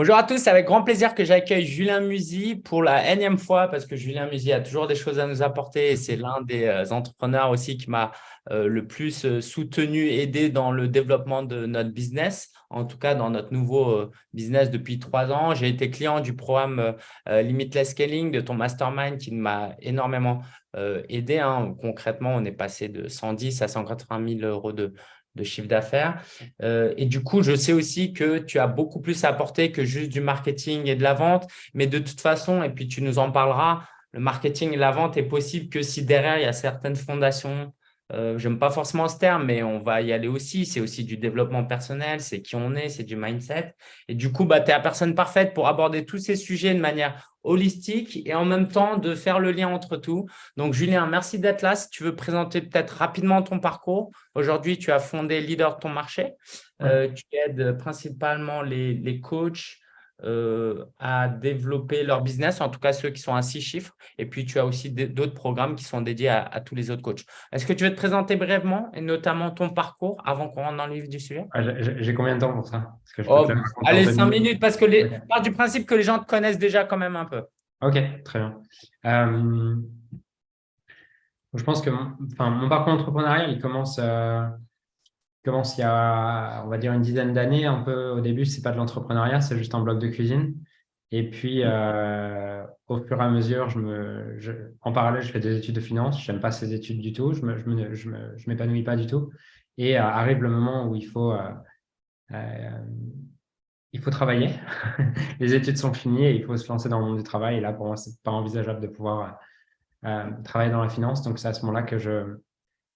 Bonjour à tous, c'est avec grand plaisir que j'accueille Julien Musy pour la énième fois parce que Julien Musy a toujours des choses à nous apporter et c'est l'un des euh, entrepreneurs aussi qui m'a euh, le plus euh, soutenu, aidé dans le développement de notre business, en tout cas dans notre nouveau business depuis trois ans. J'ai été client du programme Limitless Scaling de ton mastermind qui m'a énormément aidé. Hein. Concrètement, on est passé de 110 à 180 000 euros de, de chiffre d'affaires. Euh, et du coup, je sais aussi que tu as beaucoup plus à apporter que juste du marketing et de la vente. Mais de toute façon, et puis tu nous en parleras, le marketing et la vente est possible que si derrière, il y a certaines fondations euh, j'aime pas forcément ce terme, mais on va y aller aussi. C'est aussi du développement personnel, c'est qui on est, c'est du mindset. Et du coup, bah, tu es la personne parfaite pour aborder tous ces sujets de manière holistique et en même temps de faire le lien entre tout. Donc, Julien, merci d'être là. Si tu veux présenter peut-être rapidement ton parcours. Aujourd'hui, tu as fondé Leader de ton marché. Euh, tu aides principalement les, les coachs, euh, à développer leur business, en tout cas ceux qui sont à six chiffres. Et puis, tu as aussi d'autres programmes qui sont dédiés à, tous les autres coachs. Est-ce que tu veux te présenter brièvement et notamment ton parcours avant qu'on rentre dans le livre du sujet? Ah, J'ai combien de temps pour ça? Oh, Allez, cinq minutes parce que les, part du principe que les gens te connaissent déjà quand même un peu. Ok, très bien. Euh, je pense que mon, enfin, mon parcours entrepreneurial, il commence... Euh, commence il y a, on va dire, une dizaine d'années. Un peu au début, c'est pas de l'entrepreneuriat, c'est juste un blog de cuisine. Et puis, euh, au fur et à mesure, je me, en parallèle, je fais des études de finance. Je n'aime pas ces études du tout. Je ne me, je je m'épanouis pas du tout. Et euh, arrive le moment où il faut, euh, il faut travailler. Les études sont finies et il faut se lancer dans le monde du travail. Et là, pour moi, ce n'est pas envisageable de pouvoir travailler dans la finance. Donc, c'est à ce moment-là que je,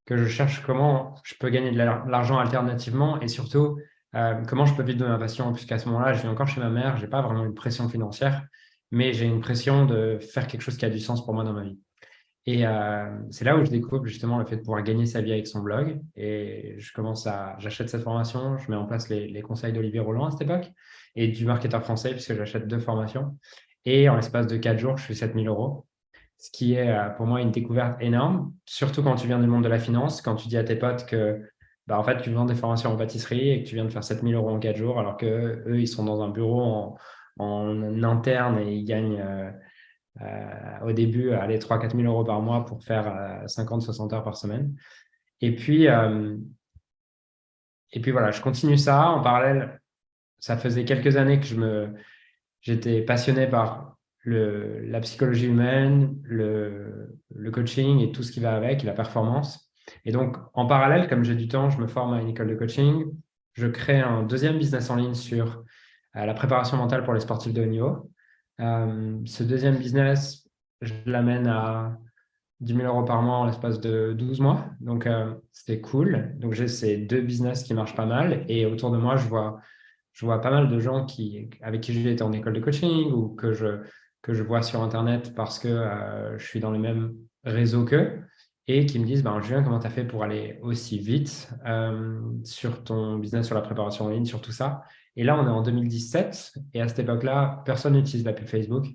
que je cherche comment je peux gagner de l'argent alternativement et surtout euh, comment je peux vivre de ma passion. Puisqu'à ce moment-là, je vis encore chez ma mère, je n'ai pas vraiment une pression financière, mais j'ai une pression de faire quelque chose qui a du sens pour moi dans ma vie. Et euh, c'est là où je découvre justement le fait de pouvoir gagner sa vie avec son blog. Et je commence à, j'achète cette formation, je mets en place les, les conseils d'Olivier Roland à cette époque et du marketeur français puisque j'achète deux formations. Et en l'espace de quatre jours, je fais 7000 euros ce qui est euh, pour moi une découverte énorme, surtout quand tu viens du monde de la finance, quand tu dis à tes potes que bah, en fait, tu vends des formations en pâtisserie et que tu viens de faire 7000 euros en 4 jours, alors qu'eux, ils sont dans un bureau en, interne et ils gagnent euh, euh, au début allez, 3-4 000 euros par mois pour faire 50-60 heures par semaine. Et puis, et puis voilà, je continue ça. En parallèle, ça faisait quelques années que j'étais passionné par la psychologie humaine, le, coaching et tout ce qui va avec, la performance. Et donc, en parallèle, comme j'ai du temps, je me forme à une école de coaching. Je crée un deuxième business en ligne sur euh, la préparation mentale pour les sportifs de haut niveau. Euh, ce deuxième business, je l'amène à 10 000 euros par mois en l'espace de 12 mois. Donc, euh, c'était cool. Donc, j'ai ces deux business qui marchent pas mal. Et autour de moi, je vois, je vois pas mal de gens qui, avec qui j'ai été en école de coaching ou que je, que je vois sur Internet parce que euh, je suis dans les mêmes réseaux qu'eux et qui me disent ben, Julien, comment tu as fait pour aller aussi vite euh, sur ton business, sur la préparation en ligne, sur tout ça? Et là, on est en 2017 et à cette époque-là, personne n'utilise la Facebook.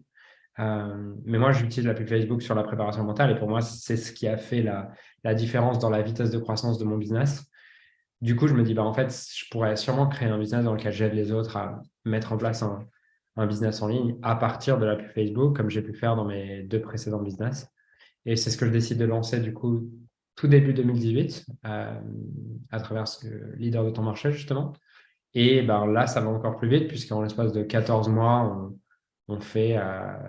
Euh, mais moi, j'utilise la Facebook sur la préparation mentale et pour moi, c'est ce qui a fait la, la, différence dans la vitesse de croissance de mon business. Du coup, je me dis, bah, en fait, je pourrais sûrement créer un business dans lequel j'aide les autres à mettre en place un, un business en ligne à partir de la pub Facebook, comme j'ai pu faire dans mes deux précédents business. Et c'est ce que je décide de lancer du coup tout début 2018 euh, à travers ce leader de ton marché justement. Et ben, là, ça va encore plus vite puisqu'en l'espace de 14 mois, on, fait euh,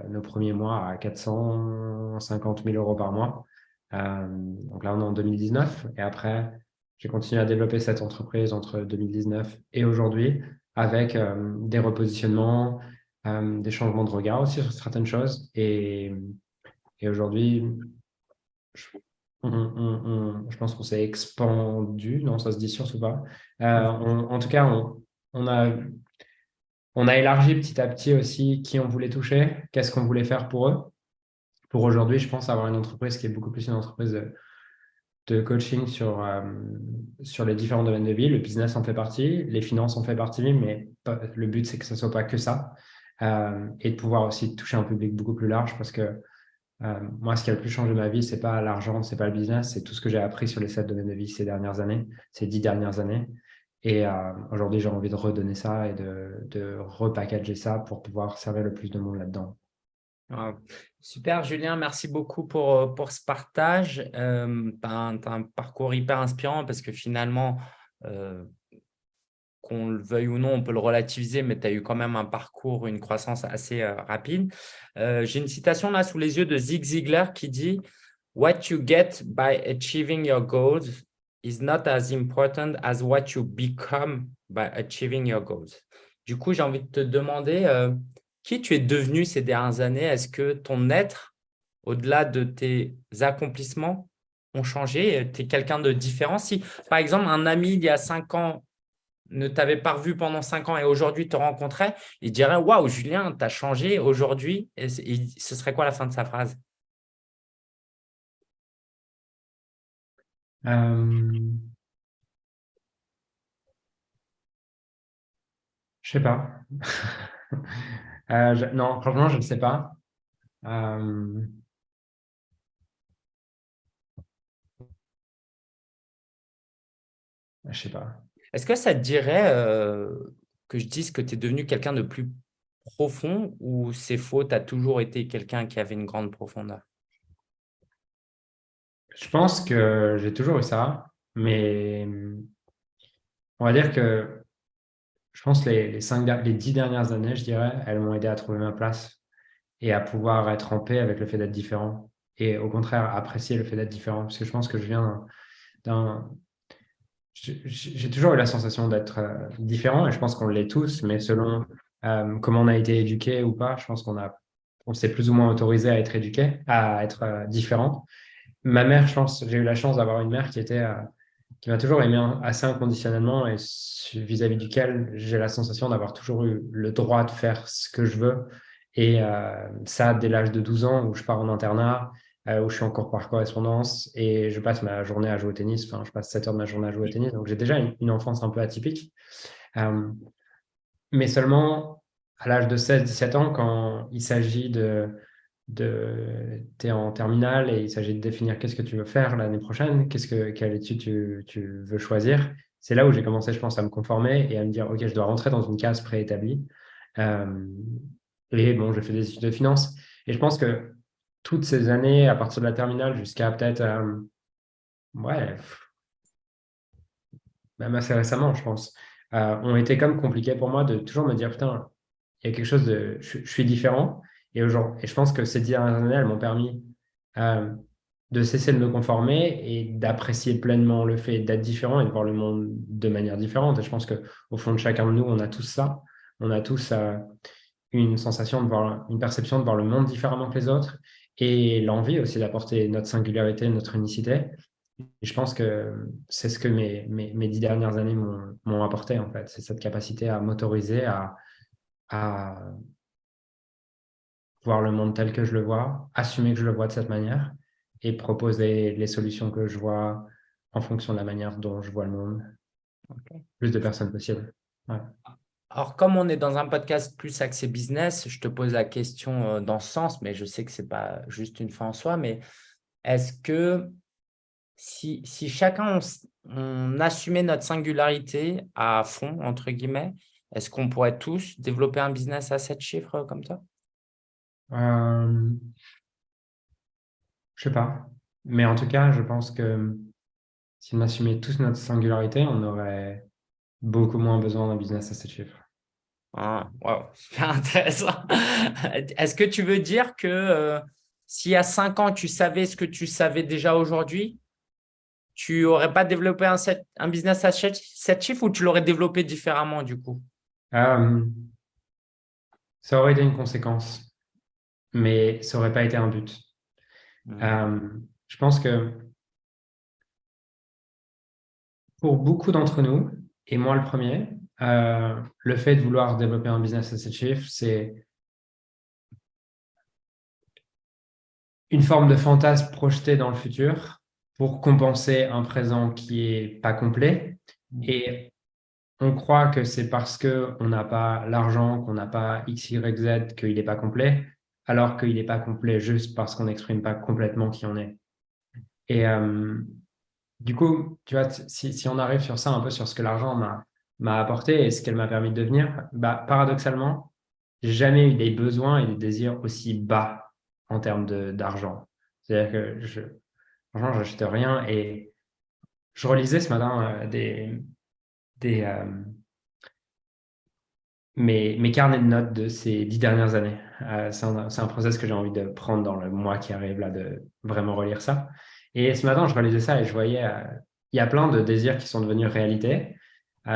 nos premiers mois à 450 000 euros par mois. Euh, donc là, on est en 2019. Et après, j'ai continué à développer cette entreprise entre 2019 et aujourd'hui avec des repositionnements, euh, des changements de regard aussi sur certaines choses. Et, et aujourd'hui, je, je, pense qu'on s'est expandu, non, ça se dit surtout pas. Euh, en tout cas, on, on, a, on a élargi petit à petit aussi qui on voulait toucher, qu'est-ce qu'on voulait faire pour eux. Pour aujourd'hui, je pense avoir une entreprise qui est beaucoup plus une entreprise de, de coaching sur, euh, sur les différents domaines de vie. Le business en fait partie, les finances en fait partie, mais le but, c'est que ce ne soit pas que ça. Euh, et de pouvoir aussi toucher un public beaucoup plus large parce que euh, moi, ce qui a le plus changé ma vie, ce n'est pas l'argent, ce n'est pas le business, c'est tout ce que j'ai appris sur les sept domaines de vie ces dernières années, ces dix dernières années. Et aujourd'hui, j'ai envie de redonner ça et de, de repackager ça pour pouvoir servir le plus de monde là-dedans. Super, Julien, merci beaucoup pour, pour ce partage. Euh, tu as, un parcours hyper inspirant parce que finalement, qu'on le veuille ou non, on peut le relativiser, mais tu as eu quand même un parcours, une croissance assez rapide. J'ai une citation là sous les yeux de Zig Ziglar qui dit « What you get by achieving your goals is not as important as what you become by achieving your goals. » Du coup, j'ai envie de te demander qui tu es devenu ces dernières années? Est-ce que ton être, au-delà de tes accomplissements, ont changé? Tu es quelqu'un de différent? Si, par exemple, un ami il y a cinq ans ne t'avait pas revu pendant cinq ans et aujourd'hui te rencontrait, il dirait « Waouh, Julien, tu as changé aujourd'hui ». Ce serait quoi la fin de sa phrase? Euh... Je sais pas. Euh, Non, franchement, je ne sais pas. Euh... Je sais pas. Est-ce que ça te dirait euh, que je dise que tu es devenu quelqu'un de plus profond ou c'est faux, tu as toujours été quelqu'un qui avait une grande profondeur? Je pense que j'ai toujours eu ça, mais on va dire que je pense les, les, cinq, les dix dernières années, je dirais, elles m'ont aidé à trouver ma place et à pouvoir être en paix avec le fait d'être différent et au contraire apprécier le fait d'être différent parce que je pense que je viens d'un j'ai toujours eu la sensation d'être euh, différent et je pense qu'on l'est tous, mais selon euh, comment on a été éduqué ou pas, je pense qu'on a, on s'est plus ou moins autorisé à être éduqué, à être euh, différent. Ma mère, j'ai eu la chance d'avoir une mère qui était, qui m'a toujours aimé assez inconditionnellement et vis-à-vis duquel j'ai la sensation d'avoir toujours eu le droit de faire ce que je veux. Et ça, dès l'âge de 12 ans où je pars en internat, euh, où je suis encore par correspondance et je passe ma journée à jouer au tennis. Enfin, je passe 7 heures de ma journée à jouer au tennis. Donc, j'ai déjà une, enfance un peu atypique. Euh, mais seulement à l'âge de 16-17 ans, quand il s'agit de, de tu es en terminale et il s'agit de définir qu'est-ce que tu veux faire l'année prochaine, qu'est-ce que, quelle étude tu, veux choisir. C'est là où j'ai commencé, je pense, à me conformer et à me dire, OK, je dois rentrer dans une case préétablie. Euh, et bon, j'ai fait des études de finance. Et je pense que toutes ces années, à partir de la terminale jusqu'à peut-être, euh, ouais, même assez récemment, je pense, euh, ont été comme compliquées pour moi de toujours me dire, putain, il y a quelque chose de, je, suis différent. Et, et je pense que ces dernières années, elles m'ont permis euh, de cesser de me conformer et d'apprécier pleinement le fait d'être différent et de voir le monde de manière différente. Et je pense qu'au fond de chacun de nous, on a tous ça. On a tous une sensation une perception de voir le monde différemment que les autres et l'envie aussi d'apporter notre singularité, notre unicité. Et je pense que c'est ce que mes, mes, mes, dix dernières années m'ont apporté, en fait. C'est cette capacité à m'autoriser à, à voir le monde tel que je le vois, assumer que je le vois de cette manière et proposer les solutions que je vois en fonction de la manière dont je vois le monde. Plus de personnes possible. Ouais. Alors, comme on est dans un podcast plus axé business, je te pose la question euh, dans ce sens, mais je sais que ce n'est pas juste une fin en soi, mais est-ce que si, si chacun, on, assumait notre singularité à fond, entre guillemets, est-ce qu'on pourrait tous développer un business à 7 chiffres comme toi euh, Je ne sais pas. Mais en tout cas, je pense que si on assumait tous notre singularité, on aurait beaucoup moins besoin d'un business à 7 chiffres. Ah, wow, super intéressant. Est-ce que tu veux dire que euh, s'il y a cinq ans, tu savais ce que tu savais déjà aujourd'hui, tu n'aurais pas développé un, un, business à 7 chiffres ou tu l'aurais développé différemment du coup? Euh, Ça aurait été une conséquence, mais ça n'aurait pas été un but. Mmh. Euh, je pense que pour beaucoup d'entre nous, et moi le premier, euh, le fait de vouloir développer un business à 7 chiffres, c'est une forme de fantasme projeté dans le futur pour compenser un présent qui est pas complet. Et on croit que c'est parce qu'on n'a pas l'argent, qu'on n'a pas X, Y, Z, qu'il n'est pas complet, alors qu'il n'est pas complet juste parce qu'on n'exprime pas complètement qui on est. Et euh, du coup, tu vois, si, on arrive sur ça, un peu sur ce que l'argent m'a apporté et ce qu'elle m'a permis de devenir, bah, paradoxalement, j'ai jamais eu des besoins et des désirs aussi bas en termes d'argent. C'est-à-dire que je, j'achetais rien et je relisais ce matin euh, des, euh, mes, carnets de notes de ces dix dernières années. Euh, c'est un, un, process que j'ai envie de prendre dans le mois qui arrive, là, de vraiment relire ça. Et ce matin, je relisais ça et je voyais, il y a plein de désirs qui sont devenus réalité. et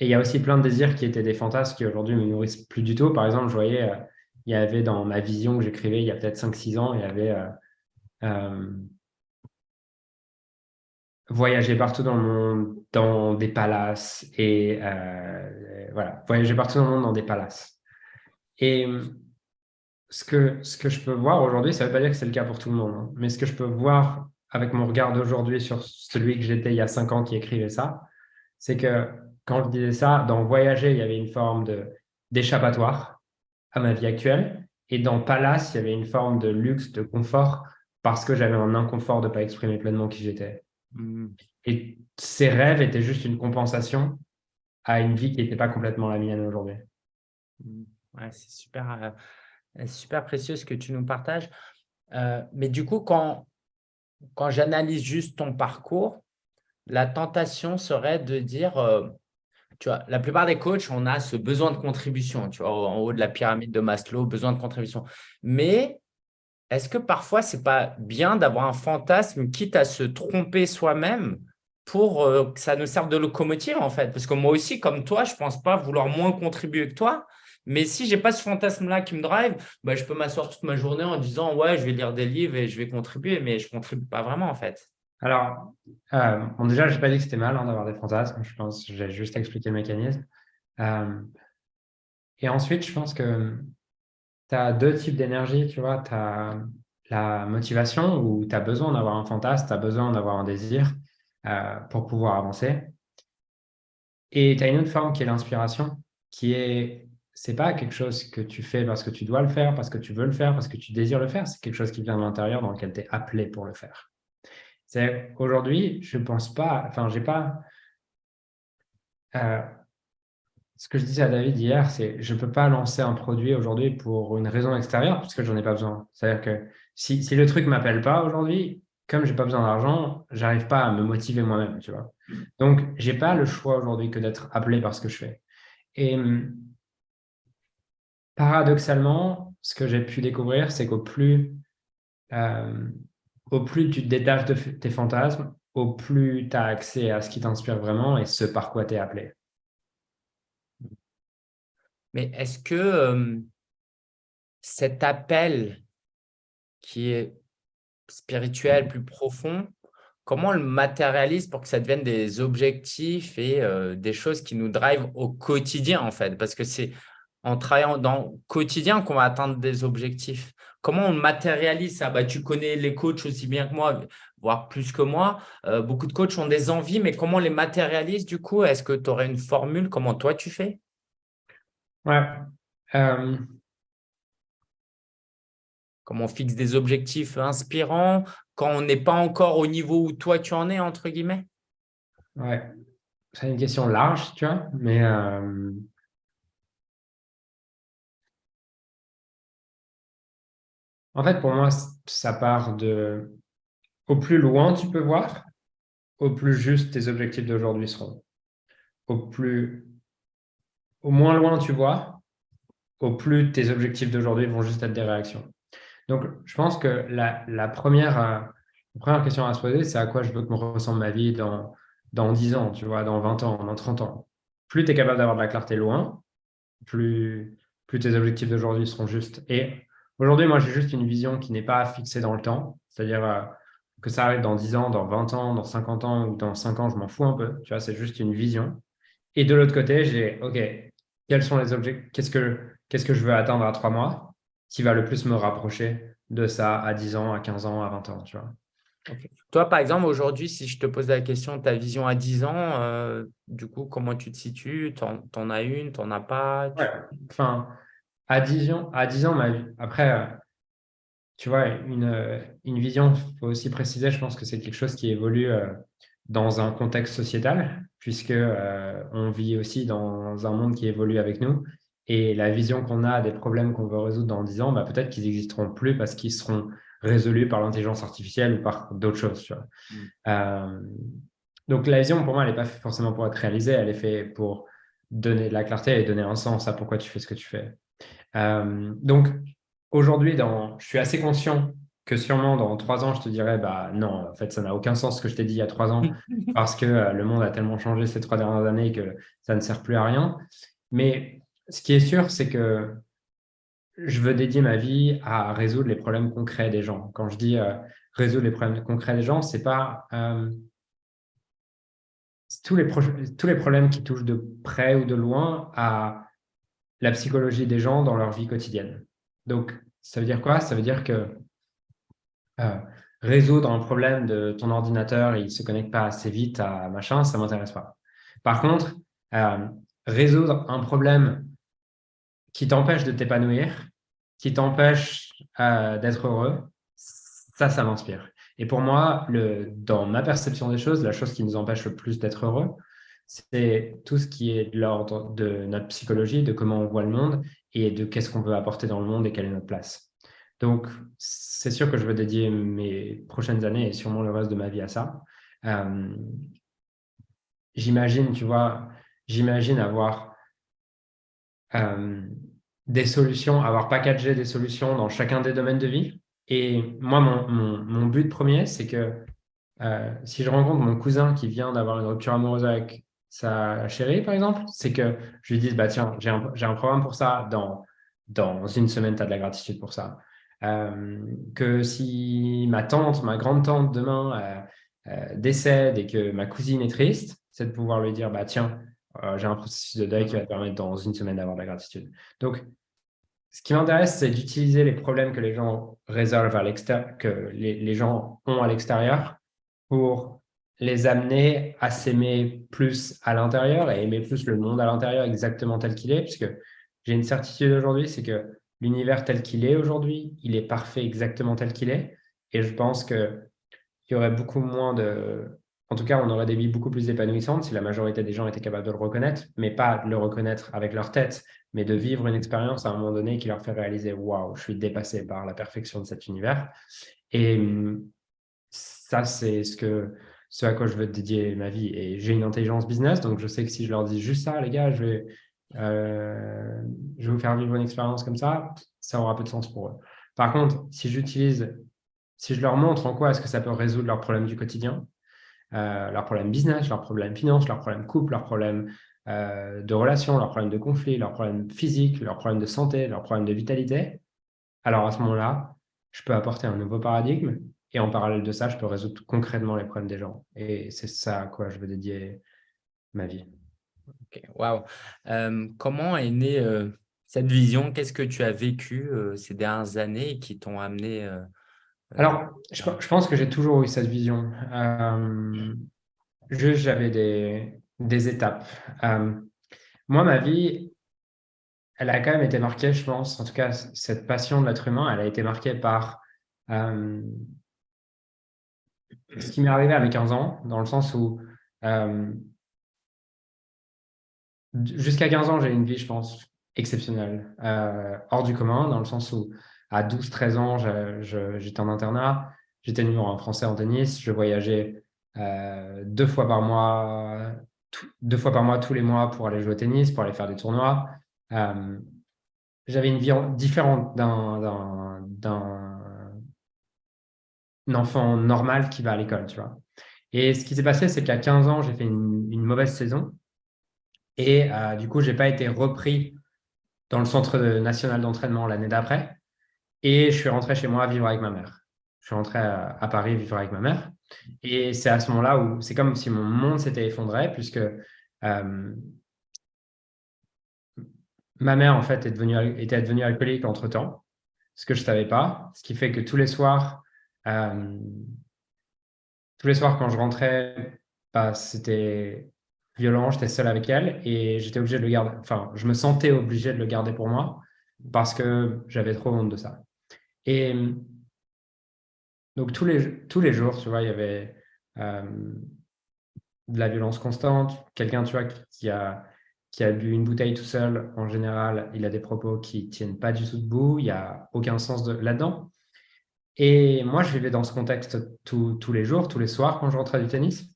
il y a aussi plein de désirs qui étaient des fantasmes qui aujourd'hui me nourrissent plus du tout. Par exemple, je voyais, il y avait dans ma vision que j'écrivais il y a peut-être 5-6 ans, il y avait voyager partout dans le monde, dans des palaces, et euh, voilà, voyager partout dans le monde dans des palaces. Et ce que, ce que je peux voir aujourd'hui, ça ne veut pas dire que c'est le cas pour tout le monde, hein, mais ce que je peux voir avec mon regard d'aujourd'hui sur celui que j'étais il y a cinq ans qui écrivait ça, c'est que quand je disais ça, dans voyager, il y avait une forme d'échappatoire à ma vie actuelle, et dans palace, il y avait une forme de luxe, de confort, parce que j'avais un inconfort de ne pas exprimer pleinement qui j'étais. Mm. Et ces rêves étaient juste une compensation à une vie qui n'était pas complètement la mienne aujourd'hui. Mm. C'est super, euh, super précieux ce que tu nous partages. Euh, mais du coup, quand, quand j'analyse juste ton parcours, la tentation serait de dire, euh, tu vois, la plupart des coachs, on a ce besoin de contribution, tu vois, en haut de la pyramide de Maslow, besoin de contribution. Mais est-ce que parfois, ce n'est pas bien d'avoir un fantasme, quitte à se tromper soi-même, pour que ça nous serve de locomotive, en fait? Parce que moi aussi, comme toi, je ne pense pas vouloir moins contribuer que toi. Mais si je n'ai pas ce fantasme-là qui me drive, bah, je peux m'asseoir toute ma journée en disant « ouais, je vais lire des livres et je vais contribuer », mais je ne contribue pas vraiment, en fait. Alors, euh, déjà, je n'ai pas dit que c'était mal hein, d'avoir des fantasmes. Je pense j'ai juste expliqué le mécanisme. Euh, et ensuite, je pense que tu as deux types d'énergie, tu vois. Tu as la motivation où tu as besoin d'avoir un fantasme, tu as besoin d'avoir un désir euh, pour pouvoir avancer. Et tu as une autre forme qui est l'inspiration, qui est, c'est pas quelque chose que tu fais parce que tu dois le faire, parce que tu veux le faire, parce que tu désires le faire, c'est quelque chose qui vient de l'intérieur dans lequel tu es appelé pour le faire. Aujourd'hui, je pense pas, enfin, j'ai pas, euh, ce que je disais à David hier, c'est je ne peux pas lancer un produit aujourd'hui pour une raison extérieure parce que je n'en ai pas besoin. C'est-à-dire que si, si, le truc ne m'appelle pas aujourd'hui, comme je n'ai pas besoin d'argent, je n'arrive pas à me motiver moi-même. tu vois. Donc, je n'ai pas le choix aujourd'hui que d'être appelé par ce que je fais. Et hum, paradoxalement, ce que j'ai pu découvrir, c'est qu'au plus, euh, plus tu te détaches de tes fantasmes, au plus tu as accès à ce qui t'inspire vraiment et ce par quoi tu es appelé. Mais est-ce que cet appel qui est spirituel, plus profond, comment on le matérialise pour que ça devienne des objectifs et des choses qui nous drivent au quotidien, en fait? Parce que c'est en travaillant dans le quotidien qu'on va atteindre des objectifs. Comment on matérialise ça? Bah, Tu connais les coachs aussi bien que moi, voire plus que moi. beaucoup de coachs ont des envies, mais comment on les matérialise du coup? Est-ce que tu aurais une formule? Comment toi, tu fais? Ouais. Euh, Comment on fixe des objectifs inspirants quand on n'est pas encore au niveau où toi tu en es, entre guillemets? Ouais, c'est une question large, tu vois, mais euh, en fait, pour moi, ça part de au plus loin tu peux voir, au plus juste tes objectifs d'aujourd'hui seront. Au plus au moins loin tu vois, au plus tes objectifs d'aujourd'hui vont juste être des réactions. Donc, je pense que la, première, euh, première question à se poser, c'est à quoi je veux que me ressemble ma vie dans, dans 10 ans, tu vois, dans 20 ans, dans 30 ans. Plus tu es capable d'avoir de la clarté loin, plus, plus tes objectifs d'aujourd'hui seront justes. Et aujourd'hui, moi, j'ai juste une vision qui n'est pas fixée dans le temps, c'est-à-dire euh, que ça arrive dans 10 ans, dans 20 ans, dans 50 ans ou dans 5 ans, je m'en fous un peu, tu vois, c'est juste une vision. Et de l'autre côté, j'ai, OK, quels sont les objets, qu'est-ce que, qu'est-ce que je veux atteindre à trois mois qui va le plus me rapprocher de ça à 10 ans, à 15 ans, à 20 ans, tu vois? Toi, par exemple, aujourd'hui, si je te pose la question, ta vision à 10 ans, euh, du coup, comment tu te situes? Tu en, as une, tu n'en as pas? Enfin, à 10 ans, à 10 ans ma vie. après, euh, tu vois, une, une vision, il faut aussi préciser, je pense que c'est quelque chose qui évolue euh, dans un contexte sociétal. puisque on vit aussi dans un monde qui évolue avec nous. Et la vision qu'on a des problèmes qu'on veut résoudre dans 10 ans, bah, peut-être qu'ils n'existeront plus parce qu'ils seront résolus par l'intelligence artificielle ou par d'autres choses. Mm. Euh, donc la vision, pour moi, elle n'est pas forcément pour être réalisée, elle est faite pour donner de la clarté et donner un sens à pourquoi tu fais ce que tu fais. Euh, donc aujourd'hui, je suis assez conscient que sûrement dans trois ans, je te dirais, bah non, en fait, ça n'a aucun sens ce que je t'ai dit il y a trois ans, parce que euh, le monde a tellement changé ces trois dernières années que ça ne sert plus à rien. Mais ce qui est sûr, c'est que je veux dédier ma vie à résoudre les problèmes concrets des gens. Quand je dis euh, résoudre les problèmes concrets des gens, c'est pas euh, tous, les tous les problèmes qui touchent de près ou de loin à la psychologie des gens dans leur vie quotidienne. Donc, ça veut dire quoi? Ça veut dire que euh, résoudre un problème de ton ordinateur, il ne se connecte pas assez vite à machin, ça ne m'intéresse pas. Par contre, résoudre un problème qui t'empêche de t'épanouir, qui t'empêche euh, d'être heureux, ça, ça m'inspire. Et pour moi, dans ma perception des choses, la chose qui nous empêche le plus d'être heureux, c'est tout ce qui est de l'ordre de notre psychologie, de comment on voit le monde et de qu'est-ce qu'on veut apporter dans le monde et quelle est notre place. Donc, c'est sûr que je veux dédier mes prochaines années et sûrement le reste de ma vie à ça. Euh, j'imagine, tu vois, j'imagine avoir euh, des solutions, avoir packagé des solutions dans chacun des domaines de vie. Et moi, mon, mon, but premier, c'est que euh, si je rencontre mon cousin qui vient d'avoir une rupture amoureuse avec sa chérie, par exemple, c'est que je lui dise, bah, tiens, j'ai un, un, programme pour ça, dans, dans une semaine, tu as de la gratitude pour ça. Euh, que si ma tante, ma grande-tante demain décède et que ma cousine est triste, c'est de pouvoir lui dire, bah, tiens, j'ai un processus de deuil qui va te permettre dans une semaine d'avoir de la gratitude. Donc, ce qui m'intéresse, c'est d'utiliser les problèmes que les gens résolvent à l'extérieur, que les, gens ont à l'extérieur pour les amener à s'aimer plus à l'intérieur et aimer plus le monde à l'intérieur exactement tel qu'il est, puisque j'ai une certitude aujourd'hui, c'est que l'univers tel qu'il est aujourd'hui, il est parfait exactement tel qu'il est. Et je pense qu'il y aurait beaucoup moins de... En tout cas, on aurait des vies beaucoup plus épanouissantes si la majorité des gens étaient capables de le reconnaître, mais pas de le reconnaître avec leur tête, mais de vivre une expérience à un moment donné qui leur fait réaliser « Waouh, je suis dépassé par la perfection de cet univers ». Et ça, c'est ce, que, ce à quoi je veux dédier ma vie. Et j'ai une intelligence business, donc je sais que si je leur dis juste ça, les gars, je vais, euh, je vais vous faire vivre une expérience comme ça, ça aura peu de sens pour eux. Par contre, si j'utilise, si je leur montre en quoi est-ce que ça peut résoudre leurs problèmes du quotidien, euh, leurs problèmes business, leurs problèmes finance, leurs problèmes couple, leurs problèmes euh, de relations, leurs problèmes de conflit, leurs problèmes physiques, leurs problèmes de santé, leurs problèmes de vitalité, alors à ce moment-là, je peux apporter un nouveau paradigme et en parallèle de ça, je peux résoudre concrètement les problèmes des gens. Et c'est ça à quoi je veux dédier ma vie. Ok, waouh. Euh, comment est née euh, cette vision? Qu'est-ce que tu as vécu ces dernières années qui t'ont amené Alors, je, je, pense que j'ai toujours eu cette vision. juste, j'avais des, des étapes. Euh, moi, ma vie, elle a quand même été marquée, je pense, en tout cas, cette passion de l'être humain, elle a été marquée par euh, ce qui m'est arrivé à mes 15 ans, dans le sens où euh, jusqu'à 15 ans, j'ai une vie, je pense, exceptionnelle, hors du commun, dans le sens où à 12-13 ans, j'étais en internat, j'étais numéro un français en tennis, je voyageais deux fois par mois deux fois par mois, tous les mois, pour aller jouer au tennis, pour aller faire des tournois. Euh, j'avais une vie différente d'un enfant normal qui va à l'école, tu vois. Et ce qui s'est passé, c'est qu'à 15 ans, j'ai fait une, mauvaise saison. Et euh, du coup, je n'ai pas été repris dans le centre national d'entraînement l'année d'après. Et je suis rentré chez moi vivre avec ma mère. Je suis rentré à Paris vivre avec ma mère. Et c'est à ce moment-là où c'est comme si mon monde s'était effondré, puisque euh, ma mère, en fait, était devenue alcoolique entre-temps, ce que je ne savais pas, ce qui fait que tous les soirs, euh, tous les soirs quand je rentrais, bah, c'était violent, j'étais seul avec elle et j'étais obligé de le garder, enfin, je me sentais obligé de le garder pour moi parce que j'avais trop honte de ça. Et donc, tous les, tous les jours, tu vois, il y avait, euh, de la violence constante. Quelqu'un, tu vois, qui a, qui a bu une bouteille tout seul, en général, il a des propos qui tiennent pas du tout debout. Il n'y a aucun sens là-dedans. Et moi, je vivais dans ce contexte tous les jours, tous les soirs quand je rentrais du tennis.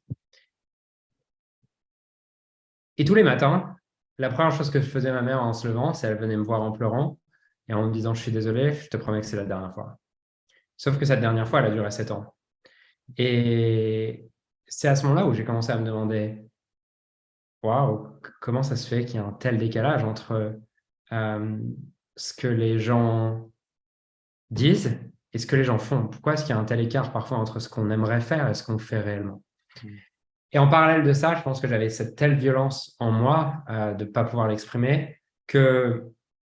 Et tous les matins, la première chose que je faisais ma mère en se levant, c'est qu'elle venait me voir en pleurant et en me disant « je suis désolé, je te promets que c'est la dernière fois ». Sauf que cette dernière fois, elle a duré sept ans. Et c'est à ce moment-là où j'ai commencé à me demander « waouh, comment ça se fait qu'il y a un tel décalage entre euh, ce que les gens disent et ce que les gens font? Pourquoi est-ce qu'il y a un tel écart parfois entre ce qu'on aimerait faire et ce qu'on fait réellement? Mmh. Et en parallèle de ça, je pense que j'avais cette telle violence en moi euh, de ne pas pouvoir l'exprimer que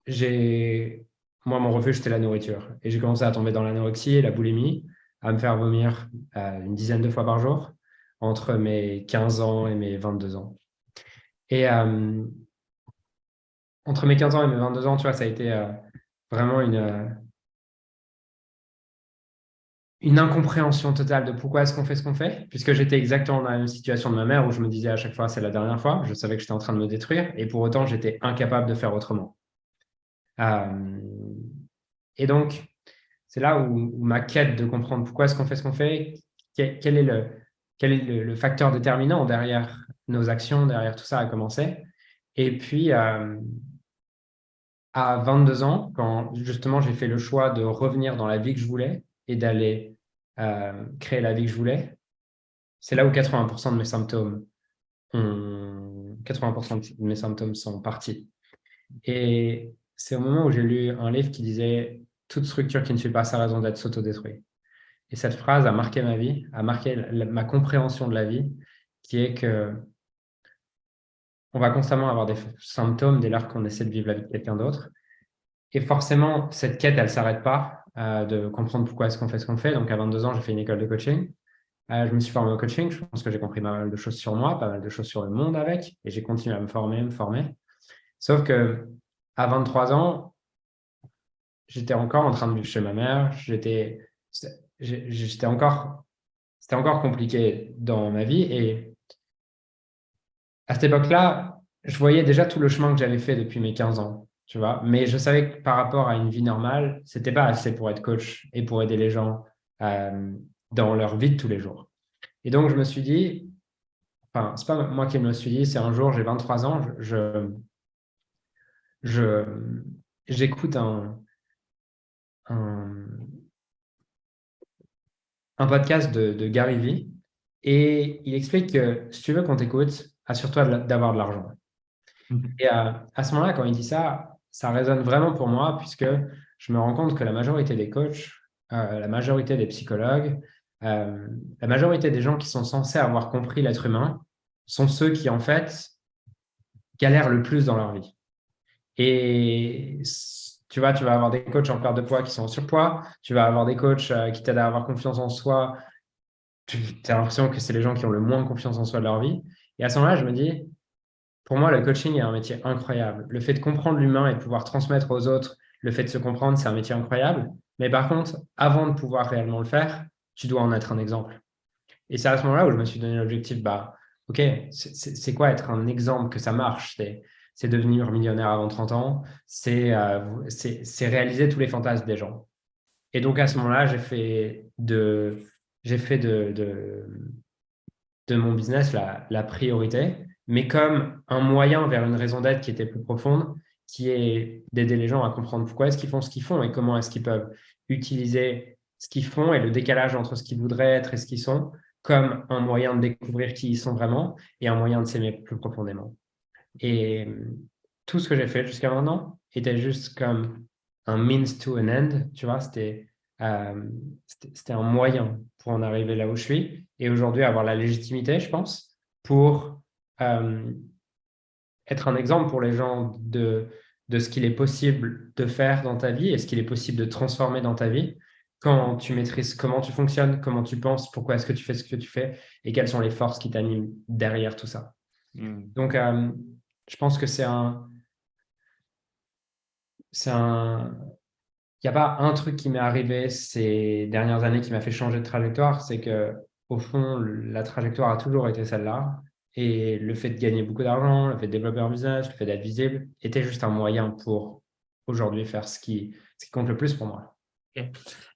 j'ai... Moi, mon refuge, c'était la nourriture. Et j'ai commencé à tomber dans l'anorexie et la boulimie, à me faire vomir euh, une dizaine de fois par jour entre mes 15 ans et mes 22 ans. Et euh, entre mes 15 ans et mes 22 ans, tu vois, ça a été vraiment une, une incompréhension totale de pourquoi est-ce qu'on fait ce qu'on fait, puisque j'étais exactement dans la même situation de ma mère où je me disais à chaque fois c'est la dernière fois, je savais que j'étais en train de me détruire et pour autant j'étais incapable de faire autrement. Euh, et donc, c'est là où, ma quête de comprendre pourquoi est-ce qu'on fait ce qu'on fait, quel, est, le, quel est le, facteur déterminant derrière nos actions, derrière tout ça a commencé. Et puis, euh, à 22 ans, quand justement j'ai fait le choix de revenir dans la vie que je voulais et d'aller créer la vie que je voulais, c'est là où 80% de mes symptômes 80% de mes symptômes sont partis. Et c'est au moment où j'ai lu un livre qui disait « Toute structure qui ne suit pas sa raison d'être s'autodétruit ». Et cette phrase a marqué ma vie, a marqué ma compréhension de la vie, qui est que on va constamment avoir des symptômes dès lors qu'on essaie de vivre la vie de quelqu'un d'autre. Et forcément, cette quête, elle ne s'arrête pas. Euh, de comprendre pourquoi est-ce qu'on fait ce qu'on fait. Donc, à 22 ans, j'ai fait une école de coaching. Euh, je me suis formé au coaching. Je pense que j'ai compris pas mal de choses sur moi, pas mal de choses sur le monde avec. Et j'ai continué à me former, me former. Sauf que à 23 ans, j'étais encore en train de vivre chez ma mère. J'étais j'étais encore, c'était encore compliqué dans ma vie. Et à cette époque-là, je voyais déjà tout le chemin que j'avais fait depuis mes 15 ans tu vois. Mais je savais que par rapport à une vie normale, c'était pas assez pour être coach et pour aider les gens euh, dans leur vie de tous les jours. Et donc, je me suis dit, enfin, c'est pas moi qui me le suis dit, c'est un jour, j'ai 23 ans, je, je, j'écoute un, un, un, podcast de, de Gary Vee et il explique que si tu veux qu'on t'écoute, assure-toi d'avoir de l'argent. Mhm. Et à, à ce moment-là, quand il dit ça, ça résonne vraiment pour moi puisque je me rends compte que la majorité des coachs, euh, la majorité des psychologues, euh, la majorité des gens qui sont censés avoir compris l'être humain sont ceux qui, en fait, galèrent le plus dans leur vie. Et tu vois, tu vas avoir des coachs en perte de poids qui sont en surpoids, tu vas avoir des coachs euh, qui t'aident à avoir confiance en soi. Tu as l'impression que c'est les gens qui ont le moins confiance en soi de leur vie. Et à ce moment-là, je me dis, pour moi, le coaching est un métier incroyable. Le fait de comprendre l'humain et de pouvoir transmettre aux autres le fait de se comprendre, c'est un métier incroyable. Mais par contre, avant de pouvoir réellement le faire, tu dois en être un exemple. Et c'est à ce moment-là où je me suis donné l'objectif, bah, OK, c'est quoi être un exemple que ça marche? C'est devenir millionnaire avant 30 ans, euh, c'est réaliser tous les fantasmes des gens. Et donc, à ce moment-là, j'ai fait de, fait de, de, de, mon business la, la priorité mais comme un moyen vers une raison d'être qui était plus profonde, qui est d'aider les gens à comprendre pourquoi est-ce qu'ils font ce qu'ils font et comment est-ce qu'ils peuvent utiliser ce qu'ils font et le décalage entre ce qu'ils voudraient être et ce qu'ils sont comme un moyen de découvrir qui ils sont vraiment et un moyen de s'aimer plus profondément. Et tout ce que j'ai fait jusqu'à maintenant était juste comme un means to an end, tu vois, c'était euh, un moyen pour en arriver là où je suis et aujourd'hui avoir la légitimité, je pense, pour être un exemple pour les gens de, de ce qu'il est possible de faire dans ta vie et ce qu'il est possible de transformer dans ta vie quand tu maîtrises comment tu fonctionnes, comment tu penses, pourquoi est-ce que tu fais ce que tu fais et quelles sont les forces qui t'animent derrière tout ça. Hmm. Donc, euh, je pense que c'est un... C'est un... Il n'y a pas un truc qui m'est arrivé ces dernières années qui m'a fait changer de trajectoire, c'est que au fond, la trajectoire a toujours été celle-là. Et le fait de gagner beaucoup d'argent, le fait de développer un business, le fait d'être visible, était juste un moyen pour aujourd'hui faire ce qui, ce qui compte le plus pour moi.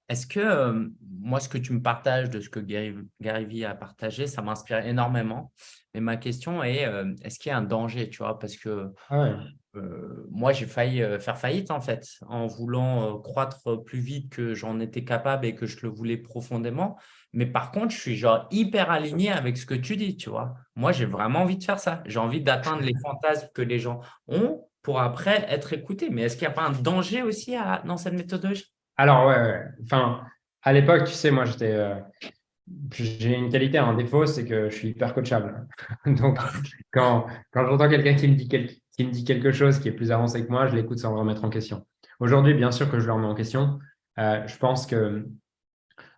Est-ce que euh, moi, ce que tu me partages de ce que Gary, Gary Vee a partagé, ça m'inspire énormément. Mais ma question est, euh, est-ce qu'il y a un danger, tu vois? Parce que ah euh, moi, j'ai failli faire faillite, en fait, en voulant croître plus vite que j'en étais capable et que je le voulais profondément. Mais par contre, je suis genre hyper aligné avec ce que tu dis, tu vois. Moi, j'ai vraiment envie de faire ça. J'ai envie d'atteindre les fantasmes que les gens ont pour après être écoutés. Mais est-ce qu'il n'y a pas un danger aussi dans cette méthodologie? Alors, ouais, Enfin, à l'époque, tu sais, moi, j'étais… Euh, j'ai une qualité, un défaut, c'est que je suis hyper coachable. Donc, quand, quand j'entends quelqu'un qui, me dit qui me dit quelque chose qui est plus avancé que moi, je l'écoute sans remettre en question. Aujourd'hui, bien sûr que je le remets en question. Euh, je pense que